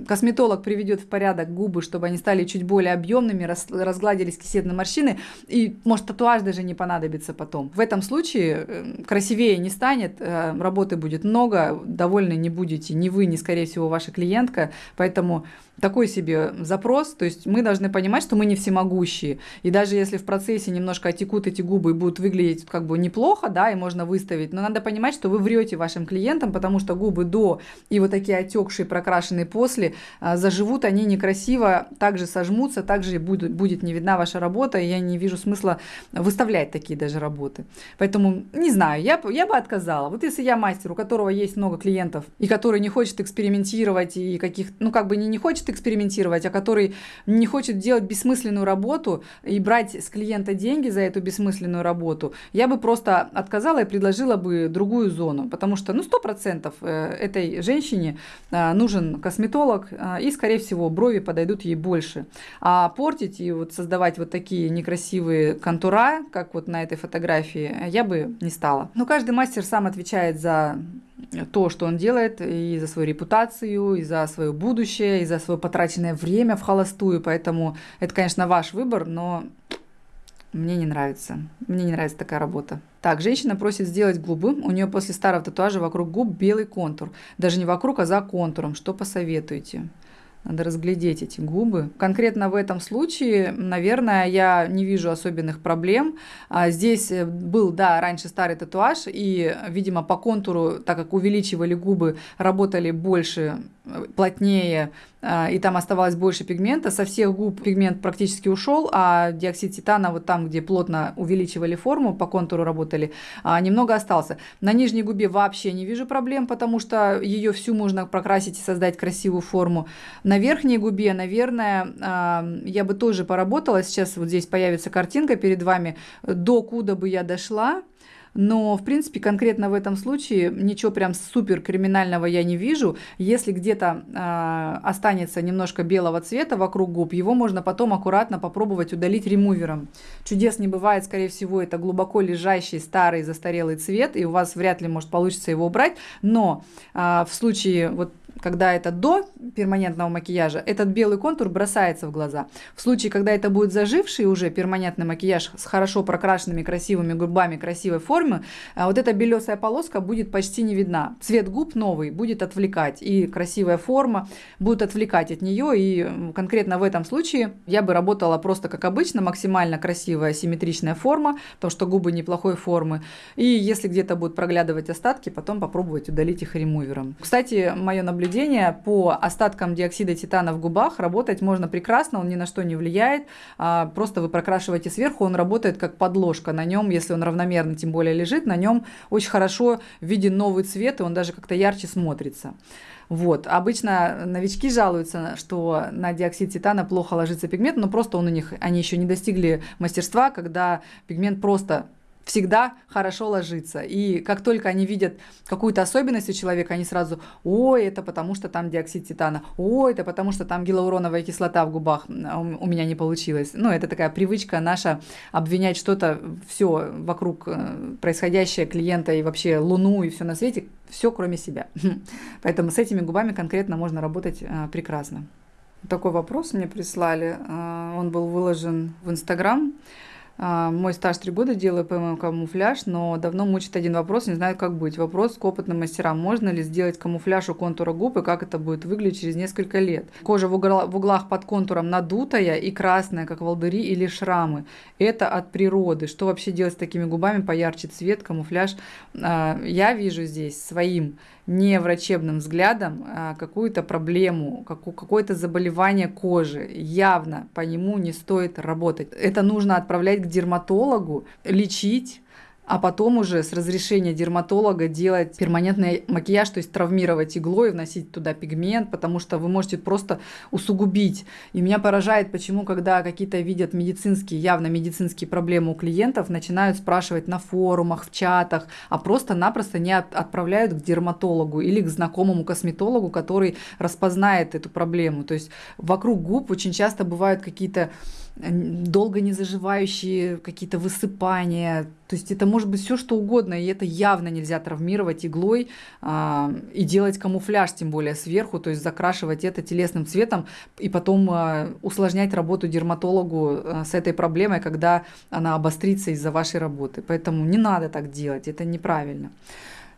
A: косметолог приведет в порядок губы, чтобы они стали чуть более объемными, разгладились кисетные морщины. И, может, татуаж даже не понадобится потом. В этом случае э, красивее не станет, э, работы будет много, довольны не будете ни вы, ни, скорее всего, ваша клиентка. Поэтому такой себе запрос, то есть мы должны понимать, что мы не всемогущие. И даже если в процессе немножко отекут эти губы и будут выглядеть как бы неплохо, да, и можно выставить, но надо понимать, что вы врете вашим клиентам, потому что губы до и вот такие отекшие, прокрашенные после, а, заживут они некрасиво, также сожмутся, также будет, будет не видна ваша работа, и я не вижу смысла выставлять такие даже работы. Поэтому, не знаю, я, я бы отказала. Вот если я мастер, у которого есть много клиентов, и который не хочет экспериментировать, и каких, ну, как бы не, не хочет экспериментировать, а который не хочет делать бессмысленную работу и брать с клиента деньги за эту бессмысленную работу, я бы просто отказала и предложила бы другую зону, потому что, ну, сто процентов э, этой женщине э, нужен косметолог, э, и, скорее всего, брови подойдут ей больше. А портить и вот создавать вот такие некрасивые контура, как вот на этой фотографии, я бы не стала. Но каждый мастер сам отвечает за то, что он делает, и за свою репутацию, и за свое будущее, и за свое потраченное время в холостую. Поэтому это, конечно, ваш выбор, но мне не нравится. Мне не нравится такая работа. Так, женщина просит сделать губы. У нее после старого татуажа вокруг губ белый контур. Даже не вокруг, а за контуром. Что посоветуете? Надо разглядеть эти губы. Конкретно в этом случае, наверное, я не вижу особенных проблем. А здесь э, был, да, раньше старый татуаж, и, видимо, по контуру, так как увеличивали губы, работали больше, плотнее, а, и там оставалось больше пигмента. Со всех губ пигмент практически ушел, а диоксид титана вот там, где плотно увеличивали форму, по контуру работали, а, немного остался. На нижней губе вообще не вижу проблем, потому что ее всю можно прокрасить и создать красивую форму. На верхней губе, наверное, а, я бы тоже поработала. Сейчас вот здесь появится картинка перед вами, до куда бы я дошла. Но, в принципе, конкретно в этом случае ничего прям супер криминального я не вижу. Если где-то э, останется немножко белого цвета вокруг губ, его можно потом аккуратно попробовать удалить ремувером. Чудес не бывает, скорее всего, это глубоко лежащий старый застарелый цвет, и у вас вряд ли может получиться его убрать. Но э, в случае вот когда это до перманентного макияжа, этот белый контур бросается в глаза. В случае, когда это будет заживший уже перманентный макияж с хорошо прокрашенными красивыми губами, красивой формы, а вот эта белесая полоска будет почти не видна. Цвет губ новый будет отвлекать, и красивая форма будет отвлекать от нее, и конкретно в этом случае я бы работала просто как обычно, максимально красивая симметричная форма, потому что губы неплохой формы, и если где-то будут проглядывать остатки, потом попробовать удалить их ремувером. Кстати, мое наблюдение наблюдения по остаткам диоксида титана в губах работать можно прекрасно, он ни на что не влияет. А, просто вы прокрашиваете сверху, он работает как подложка. На нем, если он равномерно тем более лежит, на нем очень хорошо виден новый цвет, и он даже как-то ярче смотрится. Вот. Обычно новички жалуются, что на диоксид титана плохо ложится пигмент, но просто он у них, они еще не достигли мастерства, когда пигмент просто всегда хорошо ложится. И как только они видят какую-то особенность у человека, они сразу, ой, это потому что там диоксид титана, ой, это потому что там гиалуроновая кислота в губах у меня не получилось. Ну, это такая привычка наша обвинять что-то, все вокруг э, происходящее клиента и вообще Луну и все на свете, все кроме себя. [LAUGHS] Поэтому с этими губами конкретно можно работать э, прекрасно. Такой вопрос мне прислали. Э, он был выложен в Инстаграм. А, мой стаж три года, делаю ПМ камуфляж, но давно мучит один вопрос, не знаю, как быть. Вопрос к опытным мастерам. Можно ли сделать камуфляж у контура губ и как это будет выглядеть через несколько лет? Кожа в, угла, в углах под контуром надутая и красная, как волдыри или шрамы. Это от природы. Что вообще делать с такими губами? Поярче цвет, камуфляж. А, я вижу здесь своим не врачебным взглядом а какую-то проблему, какое-то заболевание кожи. Явно по нему не стоит работать. Это нужно отправлять к дерматологу, лечить, а потом уже с разрешения дерматолога делать перманентный макияж, то есть травмировать иглой, вносить туда пигмент, потому что вы можете просто усугубить. И меня поражает, почему, когда какие-то видят медицинские, явно медицинские проблемы у клиентов, начинают спрашивать на форумах, в чатах, а просто-напросто не отправляют к дерматологу или к знакомому косметологу, который распознает эту проблему. То есть вокруг губ очень часто бывают какие-то долго не заживающие какие-то высыпания. То есть это может быть все что угодно, и это явно нельзя травмировать иглой а, и делать камуфляж, тем более сверху, то есть закрашивать это телесным цветом и потом а, усложнять работу дерматологу а, с этой проблемой, когда она обострится из-за вашей работы. Поэтому не надо так делать, это неправильно.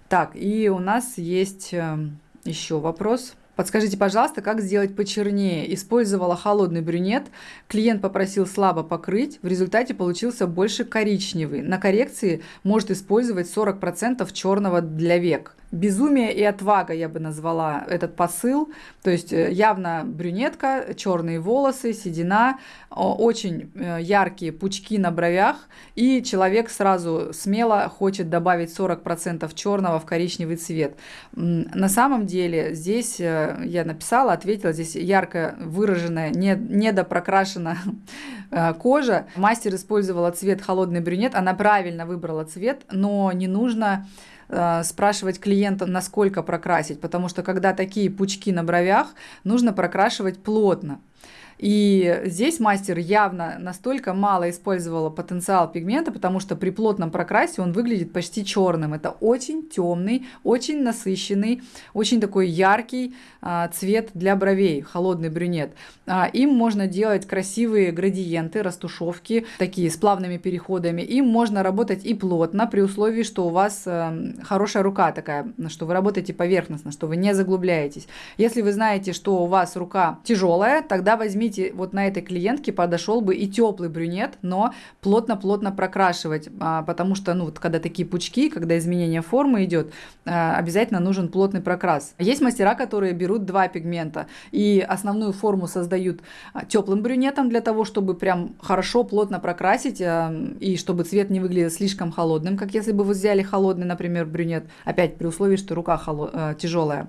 A: Так, и у нас есть э, еще вопрос. Подскажите, пожалуйста, как сделать почернее? Использовала холодный брюнет, клиент попросил слабо покрыть, в результате получился больше коричневый. На коррекции может использовать 40% черного для век. Безумие и отвага я бы назвала этот посыл. То есть э, явно брюнетка, черные волосы, седина, очень э, яркие пучки на бровях, и человек сразу смело хочет добавить 40% черного в коричневый цвет. На самом деле здесь э, я написала, ответила, здесь ярко выраженная, не, недопрокрашена [LAUGHS] кожа. Мастер использовала цвет холодный брюнет, она правильно выбрала цвет, но не нужно спрашивать клиента, насколько прокрасить, потому что когда такие пучки на бровях, нужно прокрашивать плотно. И здесь мастер явно настолько мало использовала потенциал пигмента, потому что при плотном прокрасе он выглядит почти черным. Это очень темный, очень насыщенный, очень такой яркий а, цвет для бровей, холодный брюнет. А, им можно делать красивые градиенты, растушевки, такие с плавными переходами. Им можно работать и плотно, при условии, что у вас а, хорошая рука такая, что вы работаете поверхностно, что вы не заглубляетесь. Если вы знаете, что у вас рука тяжелая, тогда возьмите видите, вот на этой клиентке подошел бы и теплый брюнет, но плотно-плотно прокрашивать, а, потому что, ну, вот когда такие пучки, когда изменение формы идет, а, обязательно нужен плотный прокрас. Есть мастера, которые берут два пигмента и основную форму создают а, теплым брюнетом для того, чтобы прям хорошо, плотно прокрасить и чтобы цвет не выглядел слишком холодным, как если бы вы взяли холодный, например, брюнет, опять при условии, что рука холод... тяжелая.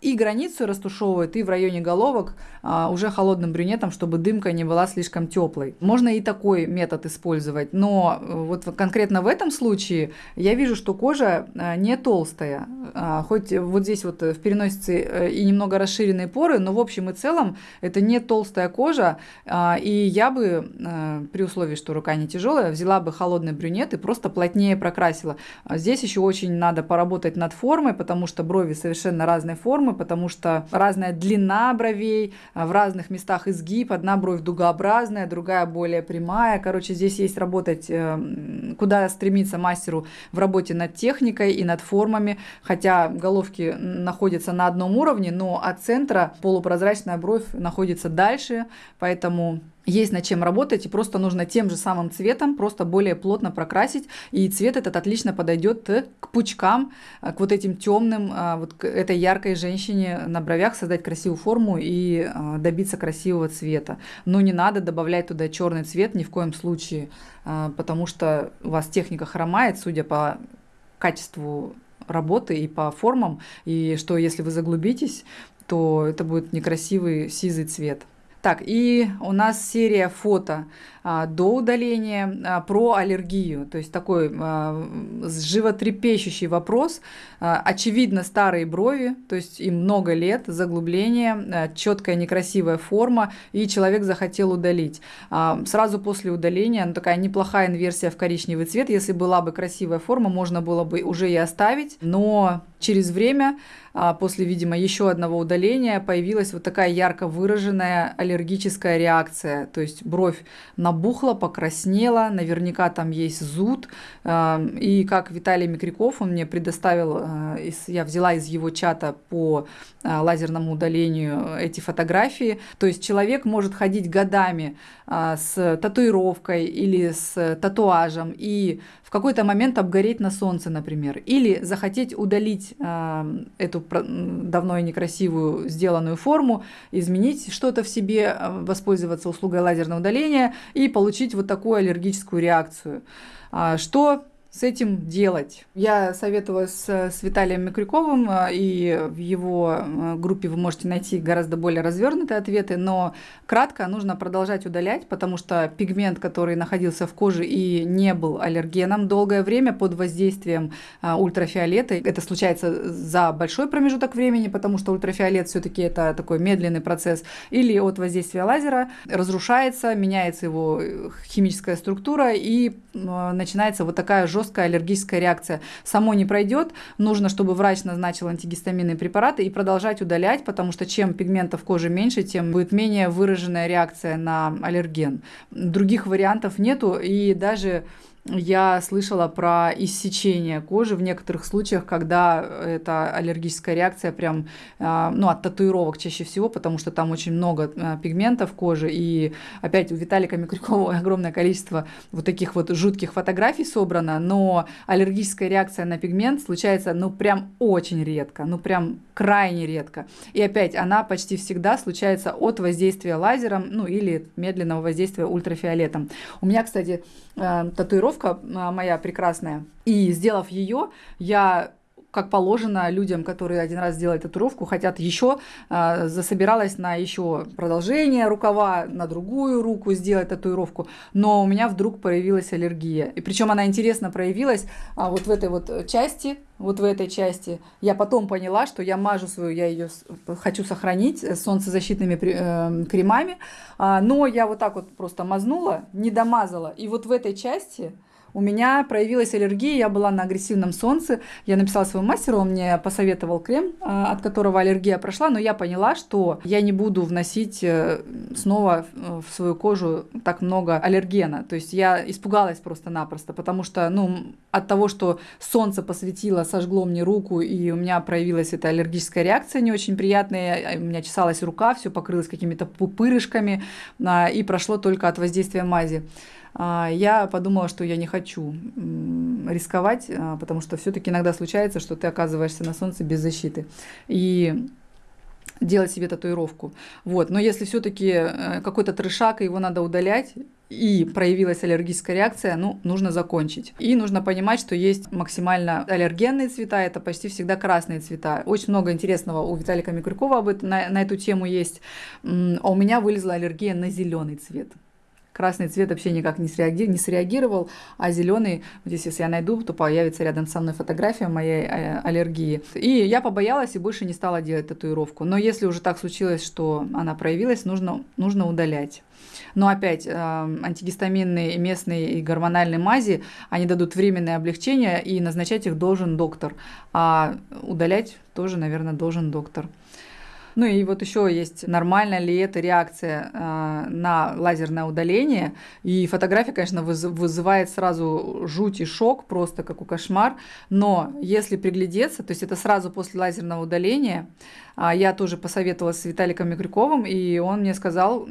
A: И границу растушевывают, и в районе головок уже холодным брюнетом, чтобы дымка не была слишком теплой. Можно и такой метод использовать, но э, вот конкретно в этом случае я вижу, что кожа э, не толстая, а, хоть вот здесь вот в переносице э, и немного расширенные поры, но в общем и целом это не толстая кожа, а, и я бы при условии, что рука не тяжелая, взяла бы холодный брюнет и просто плотнее прокрасила. А здесь еще очень надо поработать над формой, потому что брови совершенно разной формы, потому что разная длина бровей в разных местах изгиб, одна бровь дугообразная, другая более прямая. Короче, здесь есть работать, э, куда стремиться мастеру в работе над техникой и над формами, хотя головки находятся на одном уровне, но от центра полупрозрачная бровь находится дальше, поэтому есть над чем работать, и просто нужно тем же самым цветом просто более плотно прокрасить, и цвет этот отлично подойдет к пучкам, э, к вот этим темным, э, вот к этой яркой женщине на бровях, создать красивую форму и э, добиться красивого цвета. Но не надо добавлять туда черный цвет ни в коем случае, потому что у вас техника хромает, судя по качеству работы и по формам, и что если вы заглубитесь, то это будет некрасивый сизый цвет. Так, и у нас серия фото до удаления а, про аллергию. То есть такой а, животрепещущий вопрос. А, очевидно, старые брови, то есть им много лет, заглубление, а, четкая некрасивая форма, и человек захотел удалить. А, сразу после удаления, ну, такая неплохая инверсия в коричневый цвет. Если была бы красивая форма, можно было бы уже и оставить, но через время а после, видимо, еще одного удаления появилась вот такая ярко выраженная аллергическая реакция. То есть бровь набухла, покраснела, наверняка там есть зуд. И как Виталий Микряков, он мне предоставил, э, я взяла из его чата по э, лазерному удалению эти фотографии. То есть человек может ходить годами э, с татуировкой или с татуажем и в какой-то момент обгореть на солнце, например, или захотеть удалить э, эту давно и некрасивую сделанную форму, изменить что-то в себе, э, воспользоваться услугой лазерного удаления и получить вот такую аллергическую реакцию. А, что с этим делать? Я советовалась с Виталием Микрюковым, э, и в его э, группе вы можете найти гораздо более развернутые ответы, но кратко нужно продолжать удалять, потому что пигмент, который находился в коже и не был аллергеном долгое время под воздействием э, ультрафиолета, это случается за большой промежуток времени, потому что ультрафиолет все-таки это такой медленный процесс, или от воздействия лазера разрушается, меняется его химическая структура и начинается вот такая жесткая аллергическая реакция. Само не пройдет, нужно, чтобы врач назначил антигистаминные препараты и продолжать удалять, потому что чем пигментов кожи меньше, тем будет менее выраженная реакция на аллерген. Других вариантов нету, и даже я слышала про иссечение кожи в некоторых случаях, когда это аллергическая реакция прям, а, ну, от татуировок чаще всего, потому что там очень много а, пигментов кожи. И опять у Виталика Микрюкова [LAUGHS] огромное количество вот таких вот жутких фотографий собрано, но аллергическая реакция на пигмент случается, ну, прям очень редко, ну, прям крайне редко. И опять она почти всегда случается от воздействия лазером, ну, или медленного воздействия ультрафиолетом. У меня, кстати, а, татуировка татуировка моя прекрасная. И сделав ее, я как положено людям, которые один раз сделали татуировку, хотят еще, э, засобиралась на еще продолжение рукава, на другую руку сделать татуировку, но у меня вдруг появилась аллергия. И причем она интересно проявилась а, вот в этой вот части, вот в этой части. Я потом поняла, что я мажу свою, я ее хочу сохранить солнцезащитными э, кремами, а, но я вот так вот просто мазнула, не домазала, и вот в этой части у меня проявилась аллергия, я была на агрессивном солнце. Я написала своему мастеру, он мне посоветовал крем, а, от которого аллергия прошла, но я поняла, что я не буду вносить э, снова в свою кожу так много аллергена. То есть я испугалась просто-напросто, потому что ну, от того, что солнце посветило, сожгло мне руку, и у меня проявилась эта аллергическая реакция не очень приятная, у меня чесалась рука, все покрылось какими-то пупырышками, а, и прошло только от воздействия мази. А, я подумала, что я не хочу рисковать, а, потому что все-таки иногда случается, что ты оказываешься на солнце без защиты. И делать себе татуировку. Вот. Но если все-таки э, какой-то трешак, его надо удалять, и проявилась аллергическая реакция, ну, нужно закончить. И нужно понимать, что есть максимально аллергенные цвета, это почти всегда красные цвета. Очень много интересного у Виталика Микрюкова об этом, на, на эту тему есть. А у меня вылезла аллергия на зеленый цвет. Красный цвет вообще никак не, среаги... не среагировал, а зеленый, вот здесь если я найду, то появится рядом со мной фотография моей э, аллергии. И я побоялась и больше не стала делать татуировку. Но если уже так случилось, что она проявилась, нужно, нужно удалять. Но опять, э, антигистаминные местные и гормональные мази, они дадут временное облегчение, и назначать их должен доктор. А удалять тоже, наверное, должен доктор. Ну и вот еще есть, нормально ли это реакция э, на лазерное удаление. И фотография, конечно, вызывает сразу жуть и шок, просто как у кошмар. Но если приглядеться, то есть это сразу после лазерного удаления, я тоже посоветовалась с Виталиком Микрюковым, и он мне сказал,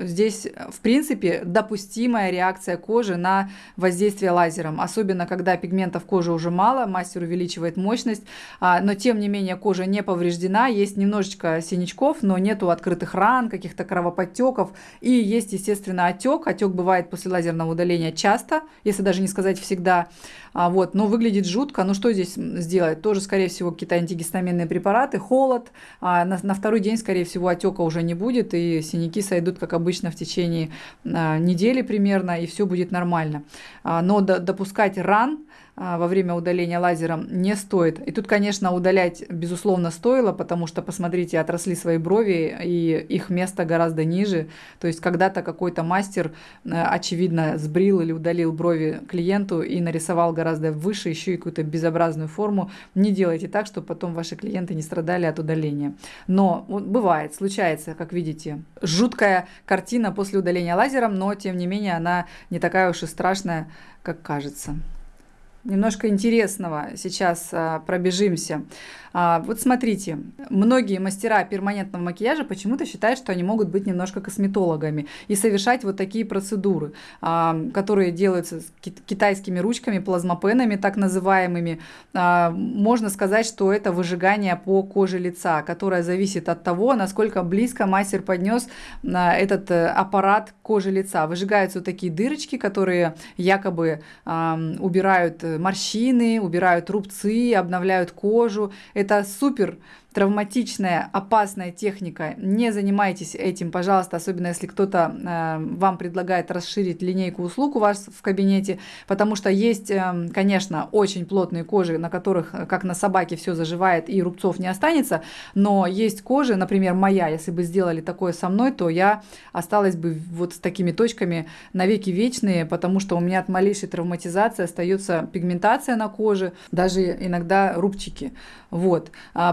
A: здесь, в принципе, допустимая реакция кожи на воздействие лазером, особенно когда пигментов кожи уже мало, мастер увеличивает мощность, а, но тем не менее кожа не повреждена, есть немножечко синячков, но нету открытых ран, каких-то кровоподтеков, и есть, естественно, отек. Отек бывает после лазерного удаления часто, если даже не сказать всегда, а, вот, но выглядит жутко. Ну что здесь сделать? Тоже, скорее всего, какие-то антигистаминные препараты, холод, а на, на второй день, скорее всего, отека уже не будет, и синяки сойдут, как обычно, в течение а, недели примерно, и все будет нормально. А, но до, допускать ран во время удаления лазером не стоит. И тут, конечно, удалять, безусловно, стоило, потому что, посмотрите, отросли свои брови, и их место гораздо ниже. То есть когда-то какой-то мастер, а, очевидно, сбрил или удалил брови клиенту и нарисовал гораздо выше еще и какую-то безобразную форму. Не делайте так, чтобы потом ваши клиенты не страдали от удаления. Но вот, бывает, случается, как видите, жуткая картина после удаления лазером, но, тем не менее, она не такая уж и страшная, как кажется немножко интересного сейчас а, пробежимся. А, вот смотрите, многие мастера перманентного макияжа почему-то считают, что они могут быть немножко косметологами и совершать вот такие процедуры, а, которые делаются китайскими ручками, плазмопенами так называемыми. А, можно сказать, что это выжигание по коже лица, которое зависит от того, насколько близко мастер поднес этот э, аппарат кожи лица. Выжигаются вот такие дырочки, которые якобы убирают морщины, убирают рубцы, обновляют кожу. Это супер травматичная, опасная техника. Не занимайтесь этим, пожалуйста, особенно если кто-то э, вам предлагает расширить линейку услуг у вас в кабинете, потому что есть, э, конечно, очень плотные кожи, на которых, э, как на собаке, все заживает и рубцов не останется, но есть кожи, например, моя, если бы сделали такое со мной, то я осталась бы вот с такими точками навеки вечные, потому что у меня от малейшей травматизации остается пигментация на коже, даже иногда рубчики. Вот. А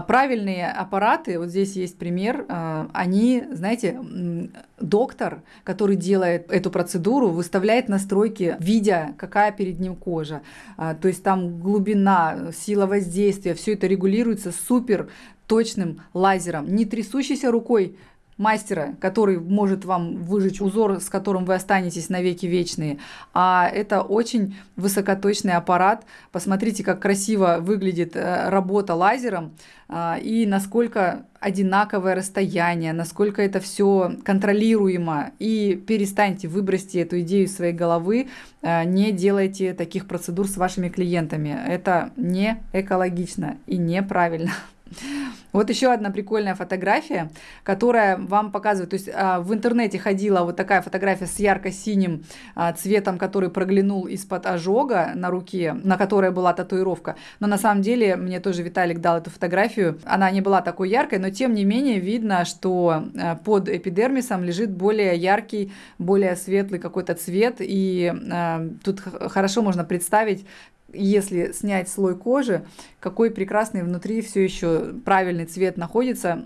A: правильные аппараты, вот здесь есть пример, а, они, знаете, доктор, который делает эту процедуру, выставляет настройки, видя, какая перед ним кожа. А, то есть там глубина, сила воздействия, все это регулируется супер точным лазером, не трясущейся рукой мастера, который может вам выжечь узор, с которым вы останетесь навеки вечные. А это очень высокоточный аппарат. Посмотрите, как красиво выглядит э, работа лазером а, и насколько одинаковое расстояние, насколько это все контролируемо. И перестаньте, выбросьте эту идею из своей головы, э, не делайте таких процедур с вашими клиентами. Это не экологично и неправильно. Вот еще одна прикольная фотография, которая вам показывает, то есть а, в интернете ходила вот такая фотография с ярко-синим а, цветом, который проглянул из-под ожога на руке, на которой была татуировка. Но на самом деле мне тоже Виталик дал эту фотографию. Она не была такой яркой, но тем не менее видно, что а, под эпидермисом лежит более яркий, более светлый какой-то цвет. И тут хорошо можно представить, если снять слой кожи, какой прекрасный внутри все еще правильный цвет находится.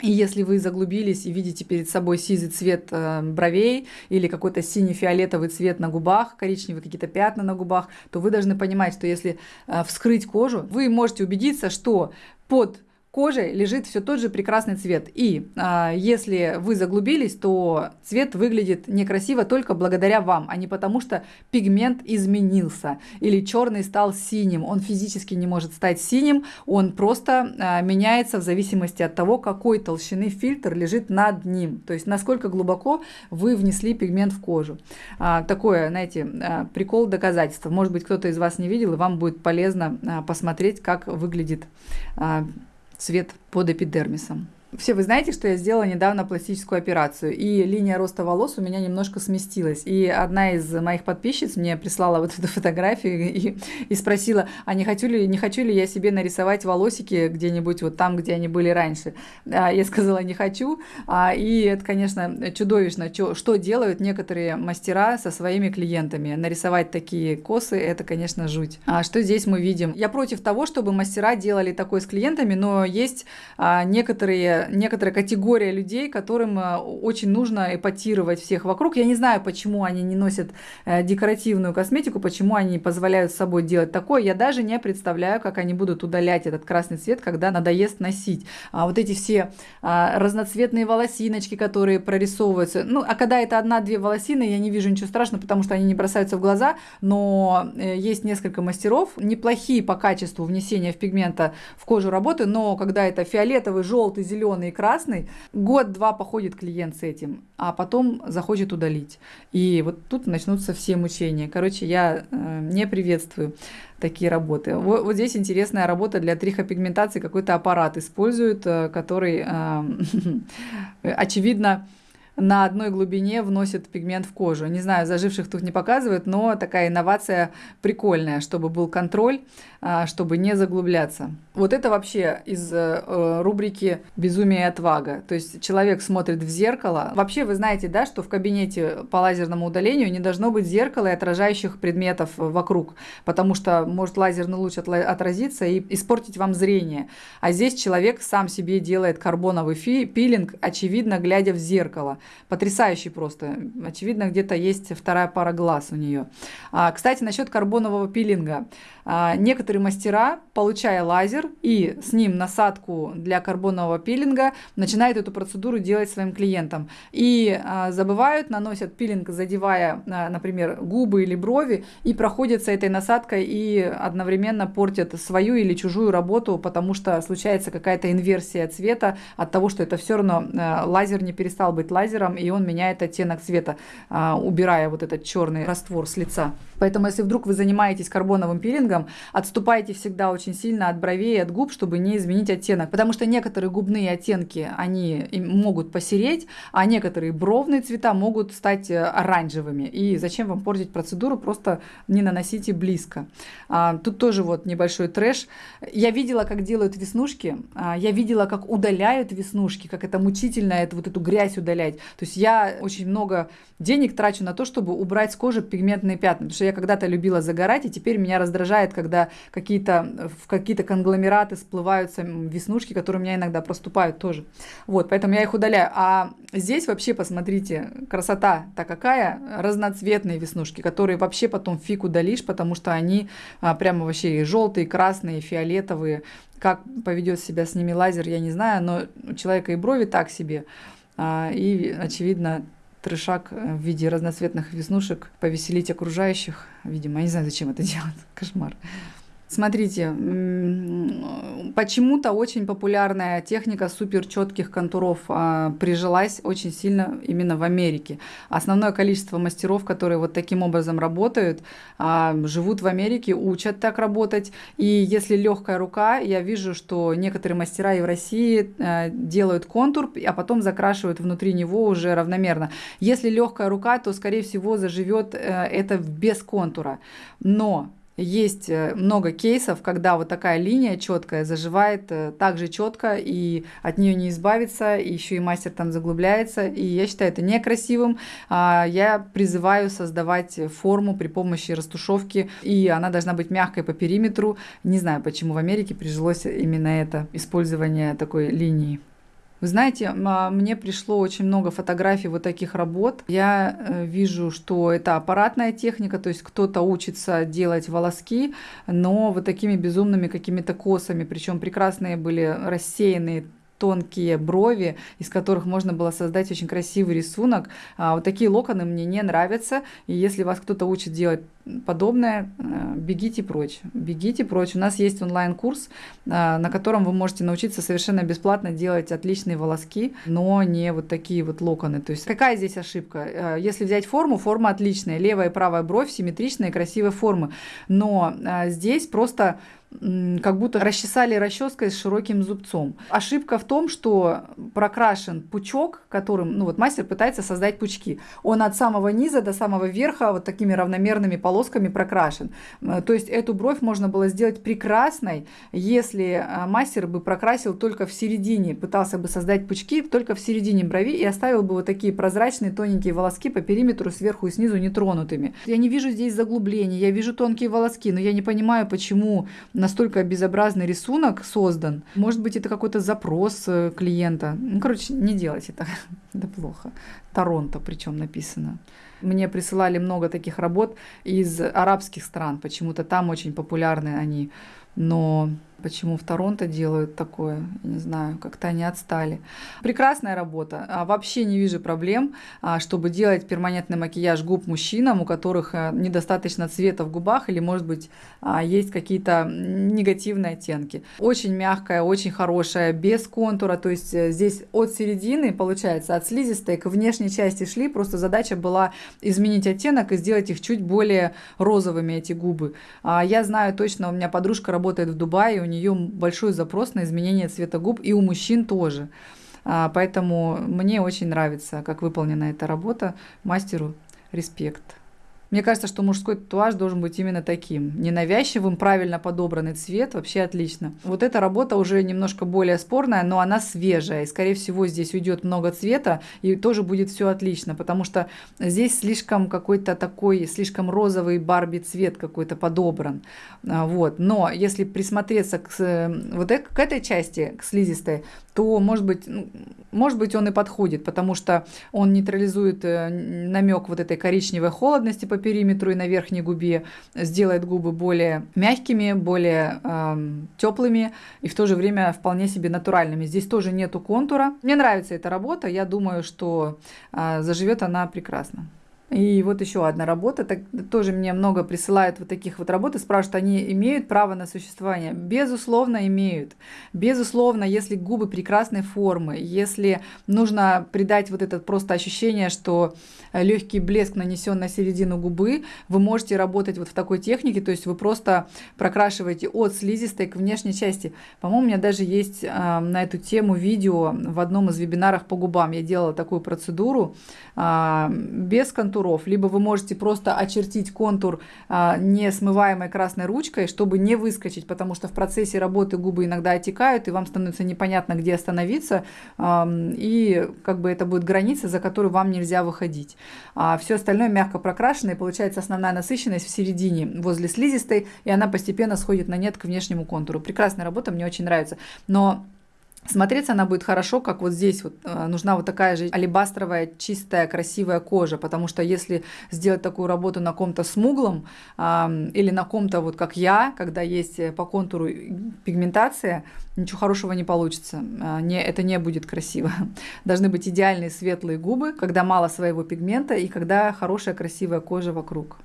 A: И если вы заглубились и видите перед собой сизый цвет э, бровей или какой-то синий-фиолетовый цвет на губах, коричневые какие-то пятна на губах, то вы должны понимать, что если э, вскрыть кожу, вы можете убедиться, что под кожей лежит все тот же прекрасный цвет. И э, если вы заглубились, то цвет выглядит некрасиво только благодаря вам, а не потому, что пигмент изменился или черный стал синим. Он физически не может стать синим, он просто э, меняется в зависимости от того, какой толщины фильтр лежит над ним. То есть насколько глубоко вы внесли пигмент в кожу. А, такое, знаете, а, прикол доказательства. Может быть, кто-то из вас не видел, и вам будет полезно а, посмотреть, как выглядит а, цвет под эпидермисом. Все вы знаете, что я сделала недавно пластическую операцию, и линия роста волос у меня немножко сместилась. И одна из моих подписчиц мне прислала вот эту [LAUGHS] фотографию и, и спросила, а не хочу, ли, не хочу ли я себе нарисовать волосики где-нибудь вот там, где они были раньше. А я сказала, не хочу. А, и это, конечно, чудовищно, что, делают некоторые мастера со своими клиентами. Нарисовать такие косы, это, конечно, жуть. А что здесь мы видим? Я против того, чтобы мастера делали такое с клиентами, но есть а, некоторые некоторая категория людей, которым э, очень нужно эпатировать всех вокруг. Я не знаю, почему они не носят э, декоративную косметику, почему они позволяют с собой делать такое. Я даже не представляю, как они будут удалять этот красный цвет, когда надоест носить. А вот эти все а, разноцветные волосиночки, которые прорисовываются. Ну, а когда это одна-две волосины, я не вижу ничего страшного, потому что они не бросаются в глаза, но э, есть несколько мастеров, неплохие по качеству внесения в пигмента в кожу работы, но когда это фиолетовый, желтый, зеленый, зеленый и красный, год-два походит клиент с этим, а потом захочет удалить. И вот тут начнутся все мучения. Короче, я э, не приветствую такие работы. Вот, вот здесь интересная работа для трихопигментации. Какой-то аппарат используют, э, который, э, [LAUGHS] очевидно, на одной глубине вносит пигмент в кожу. Не знаю, заживших тут не показывают, но такая инновация прикольная, чтобы был контроль, а, чтобы не заглубляться. Вот это вообще из э, рубрики «Безумие и отвага». То есть человек смотрит в зеркало. Вообще вы знаете, да, что в кабинете по лазерному удалению не должно быть зеркала и отражающих предметов вокруг, потому что может лазерный луч отразиться и испортить вам зрение. А здесь человек сам себе делает карбоновый пилинг, очевидно, глядя в зеркало. Потрясающий просто. Очевидно, где-то есть вторая пара глаз у нее. А, кстати, насчет карбонового пилинга. А, некоторые мастера, получая лазер и с ним насадку для карбонового пилинга, начинают эту процедуру делать своим клиентам. И а, забывают, наносят пилинг, задевая, а, например, губы или брови, и проходятся этой насадкой и одновременно портят свою или чужую работу, потому что случается какая-то инверсия цвета от того, что это все равно лазер не перестал быть лазером, лазером, и он меняет оттенок цвета, а, убирая вот этот черный раствор с лица. Поэтому, если вдруг вы занимаетесь карбоновым пилингом, отступайте всегда очень сильно от бровей и от губ, чтобы не изменить оттенок. Потому что некоторые губные оттенки, они могут посереть, а некоторые бровные цвета могут стать э, оранжевыми. И зачем вам портить процедуру, просто не наносите близко. А, тут тоже вот небольшой трэш. Я видела, как делают веснушки, а, я видела, как удаляют веснушки, как это мучительно, это вот эту грязь удалять. То есть я очень много денег трачу на то, чтобы убрать с кожи пигментные пятна. Потому что я когда-то любила загорать, и теперь меня раздражает, когда какие-то в какие-то конгломераты всплываются веснушки, которые у меня иногда проступают тоже. Вот, поэтому я их удаляю. А здесь вообще, посмотрите, красота-то какая, разноцветные веснушки, которые вообще потом фиг удалишь, потому что они а, прямо вообще желтые, красные, фиолетовые. Как поведет себя с ними лазер, я не знаю, но у человека и брови так себе. А, и, очевидно, трешак э, в виде разноцветных веснушек повеселить окружающих. Видимо, я не знаю, зачем это делать. [LAUGHS] Кошмар. Смотрите, почему-то очень популярная техника супер четких контуров а, прижилась очень сильно именно в Америке. Основное количество мастеров, которые вот таким образом работают, а, живут в Америке, учат так работать. И если легкая рука, я вижу, что некоторые мастера и в России а, делают контур, а потом закрашивают внутри него уже равномерно. Если легкая рука, то, скорее всего, заживет э, это без контура. Но есть э, много кейсов, когда вот такая линия четкая заживает э, так же четко, и от нее не избавиться, и еще и мастер там заглубляется. И я считаю это некрасивым. А, я призываю создавать форму при помощи растушевки, и она должна быть мягкой по периметру. Не знаю, почему в Америке прижилось именно это использование такой линии. Вы знаете, а, мне пришло очень много фотографий вот таких работ. Я э, вижу, что это аппаратная техника, то есть кто-то учится делать волоски, но вот такими безумными какими-то косами, причем прекрасные были рассеянные тонкие брови, из которых можно было создать очень красивый рисунок. А, вот такие локоны мне не нравятся. И если вас кто-то учит делать подобное, э, бегите прочь. Бегите прочь. У нас есть онлайн-курс, а, на котором вы можете научиться совершенно бесплатно делать отличные волоски, но не вот такие вот локоны. То есть какая здесь ошибка? Э, если взять форму, форма отличная. Левая и правая бровь симметричные, красивые формы. Но здесь просто как будто расчесали расческой с широким зубцом. Ошибка в том, что прокрашен пучок, которым ну вот мастер пытается создать пучки. Он от самого низа до самого верха вот такими равномерными полосками прокрашен. Э, то есть эту бровь можно было сделать прекрасной, если э, мастер бы прокрасил только в середине, пытался бы создать пучки только в середине брови и оставил бы вот такие прозрачные тоненькие волоски по периметру сверху и снизу нетронутыми. Я не вижу здесь заглублений, я вижу тонкие волоски, но я не понимаю, почему настолько безобразный рисунок создан. Может быть, это какой-то запрос э, клиента. Ну, короче, не делайте это. [LAUGHS] это плохо. Торонто причем написано. Мне присылали много таких работ из арабских стран. Почему-то там очень популярны они. Но Почему в Торонто делают такое? Не знаю, как-то они отстали. Прекрасная работа. А, вообще не вижу проблем, а, чтобы делать перманентный макияж губ мужчинам, у которых а, недостаточно цвета в губах или, может быть, есть какие-то негативные оттенки. Очень мягкая, очень хорошая, без контура. То есть э, здесь от середины, получается, от слизистой к внешней части шли. Просто задача была изменить оттенок и сделать их чуть более розовыми, эти губы. Я знаю точно, у меня подружка работает в Дубае, нее большой запрос на изменение цвета губ, и у мужчин тоже. А, поэтому мне очень нравится, как выполнена эта работа. Мастеру респект. Мне кажется, что мужской татуаж должен быть именно таким. Ненавязчивым, правильно подобранный цвет, вообще отлично. Вот эта работа уже немножко более спорная, но она свежая. И, скорее всего, здесь уйдет много цвета, и тоже будет все отлично, потому что здесь слишком какой-то такой, слишком розовый Барби цвет какой-то подобран. А, вот. Но если присмотреться к, вот к этой части, к слизистой, то, может быть, ну, может быть, он и подходит, потому что он нейтрализует э, намек вот этой коричневой холодности по периметру и на верхней губе, сделает губы более мягкими, более э, теплыми и в то же время вполне себе натуральными. Здесь тоже нету контура. Мне нравится эта работа, я думаю, что э, заживет она прекрасно. И вот еще одна работа, так, тоже мне много присылают вот таких вот работ и спрашивают, они имеют право на существование? Безусловно, имеют. Безусловно, если губы прекрасной формы, если нужно придать вот это просто ощущение, что легкий блеск нанесен на середину губы, вы можете работать вот в такой технике, то есть вы просто прокрашиваете от слизистой к внешней части. По-моему, у меня даже есть э, на эту тему видео в одном из вебинаров по губам. Я делала такую процедуру э, без контура контуров, либо вы можете просто очертить контур а, несмываемой красной ручкой, чтобы не выскочить, потому что в процессе работы губы иногда отекают, и вам становится непонятно, где остановиться, а, и как бы это будет граница, за которую вам нельзя выходить. А все остальное мягко прокрашено, и получается основная насыщенность в середине, возле слизистой, и она постепенно сходит на нет к внешнему контуру. Прекрасная работа, мне очень нравится. Но Смотреться она будет хорошо, как вот здесь вот э, нужна вот такая же алебастровая, чистая, красивая кожа, потому что если сделать такую работу на ком-то смуглом э, или на ком-то вот как я, когда есть э, по контуру пигментация, ничего хорошего не получится, э, не, это не будет красиво. [LAUGHS] Должны быть идеальные светлые губы, когда мало своего пигмента и когда хорошая красивая кожа вокруг.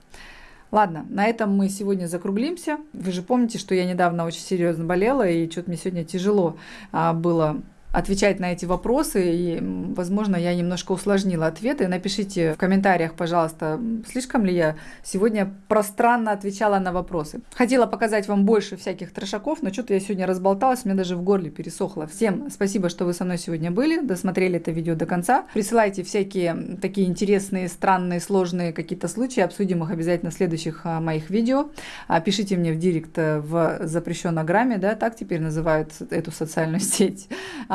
A: Ладно, на этом мы сегодня закруглимся. Вы же помните, что я недавно очень серьезно болела, и что-то мне сегодня тяжело а, было отвечать на эти вопросы, и, возможно, я немножко усложнила ответы. Напишите в комментариях, пожалуйста, слишком ли я сегодня пространно отвечала на вопросы. Хотела показать вам больше всяких трешаков, но что-то я сегодня разболталась, мне даже в горле пересохло. Всем спасибо, что вы со мной сегодня были, досмотрели это видео до конца. Присылайте всякие такие интересные, странные, сложные какие-то случаи, обсудим их обязательно в следующих а, моих видео. А, пишите мне в директ э, в запрещенном да, так теперь называют эту социальную [LAUGHS] сеть.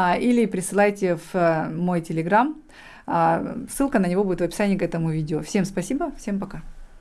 A: А, или присылайте в э, мой телеграм. Ссылка на него будет в описании к этому видео. Всем спасибо, всем пока.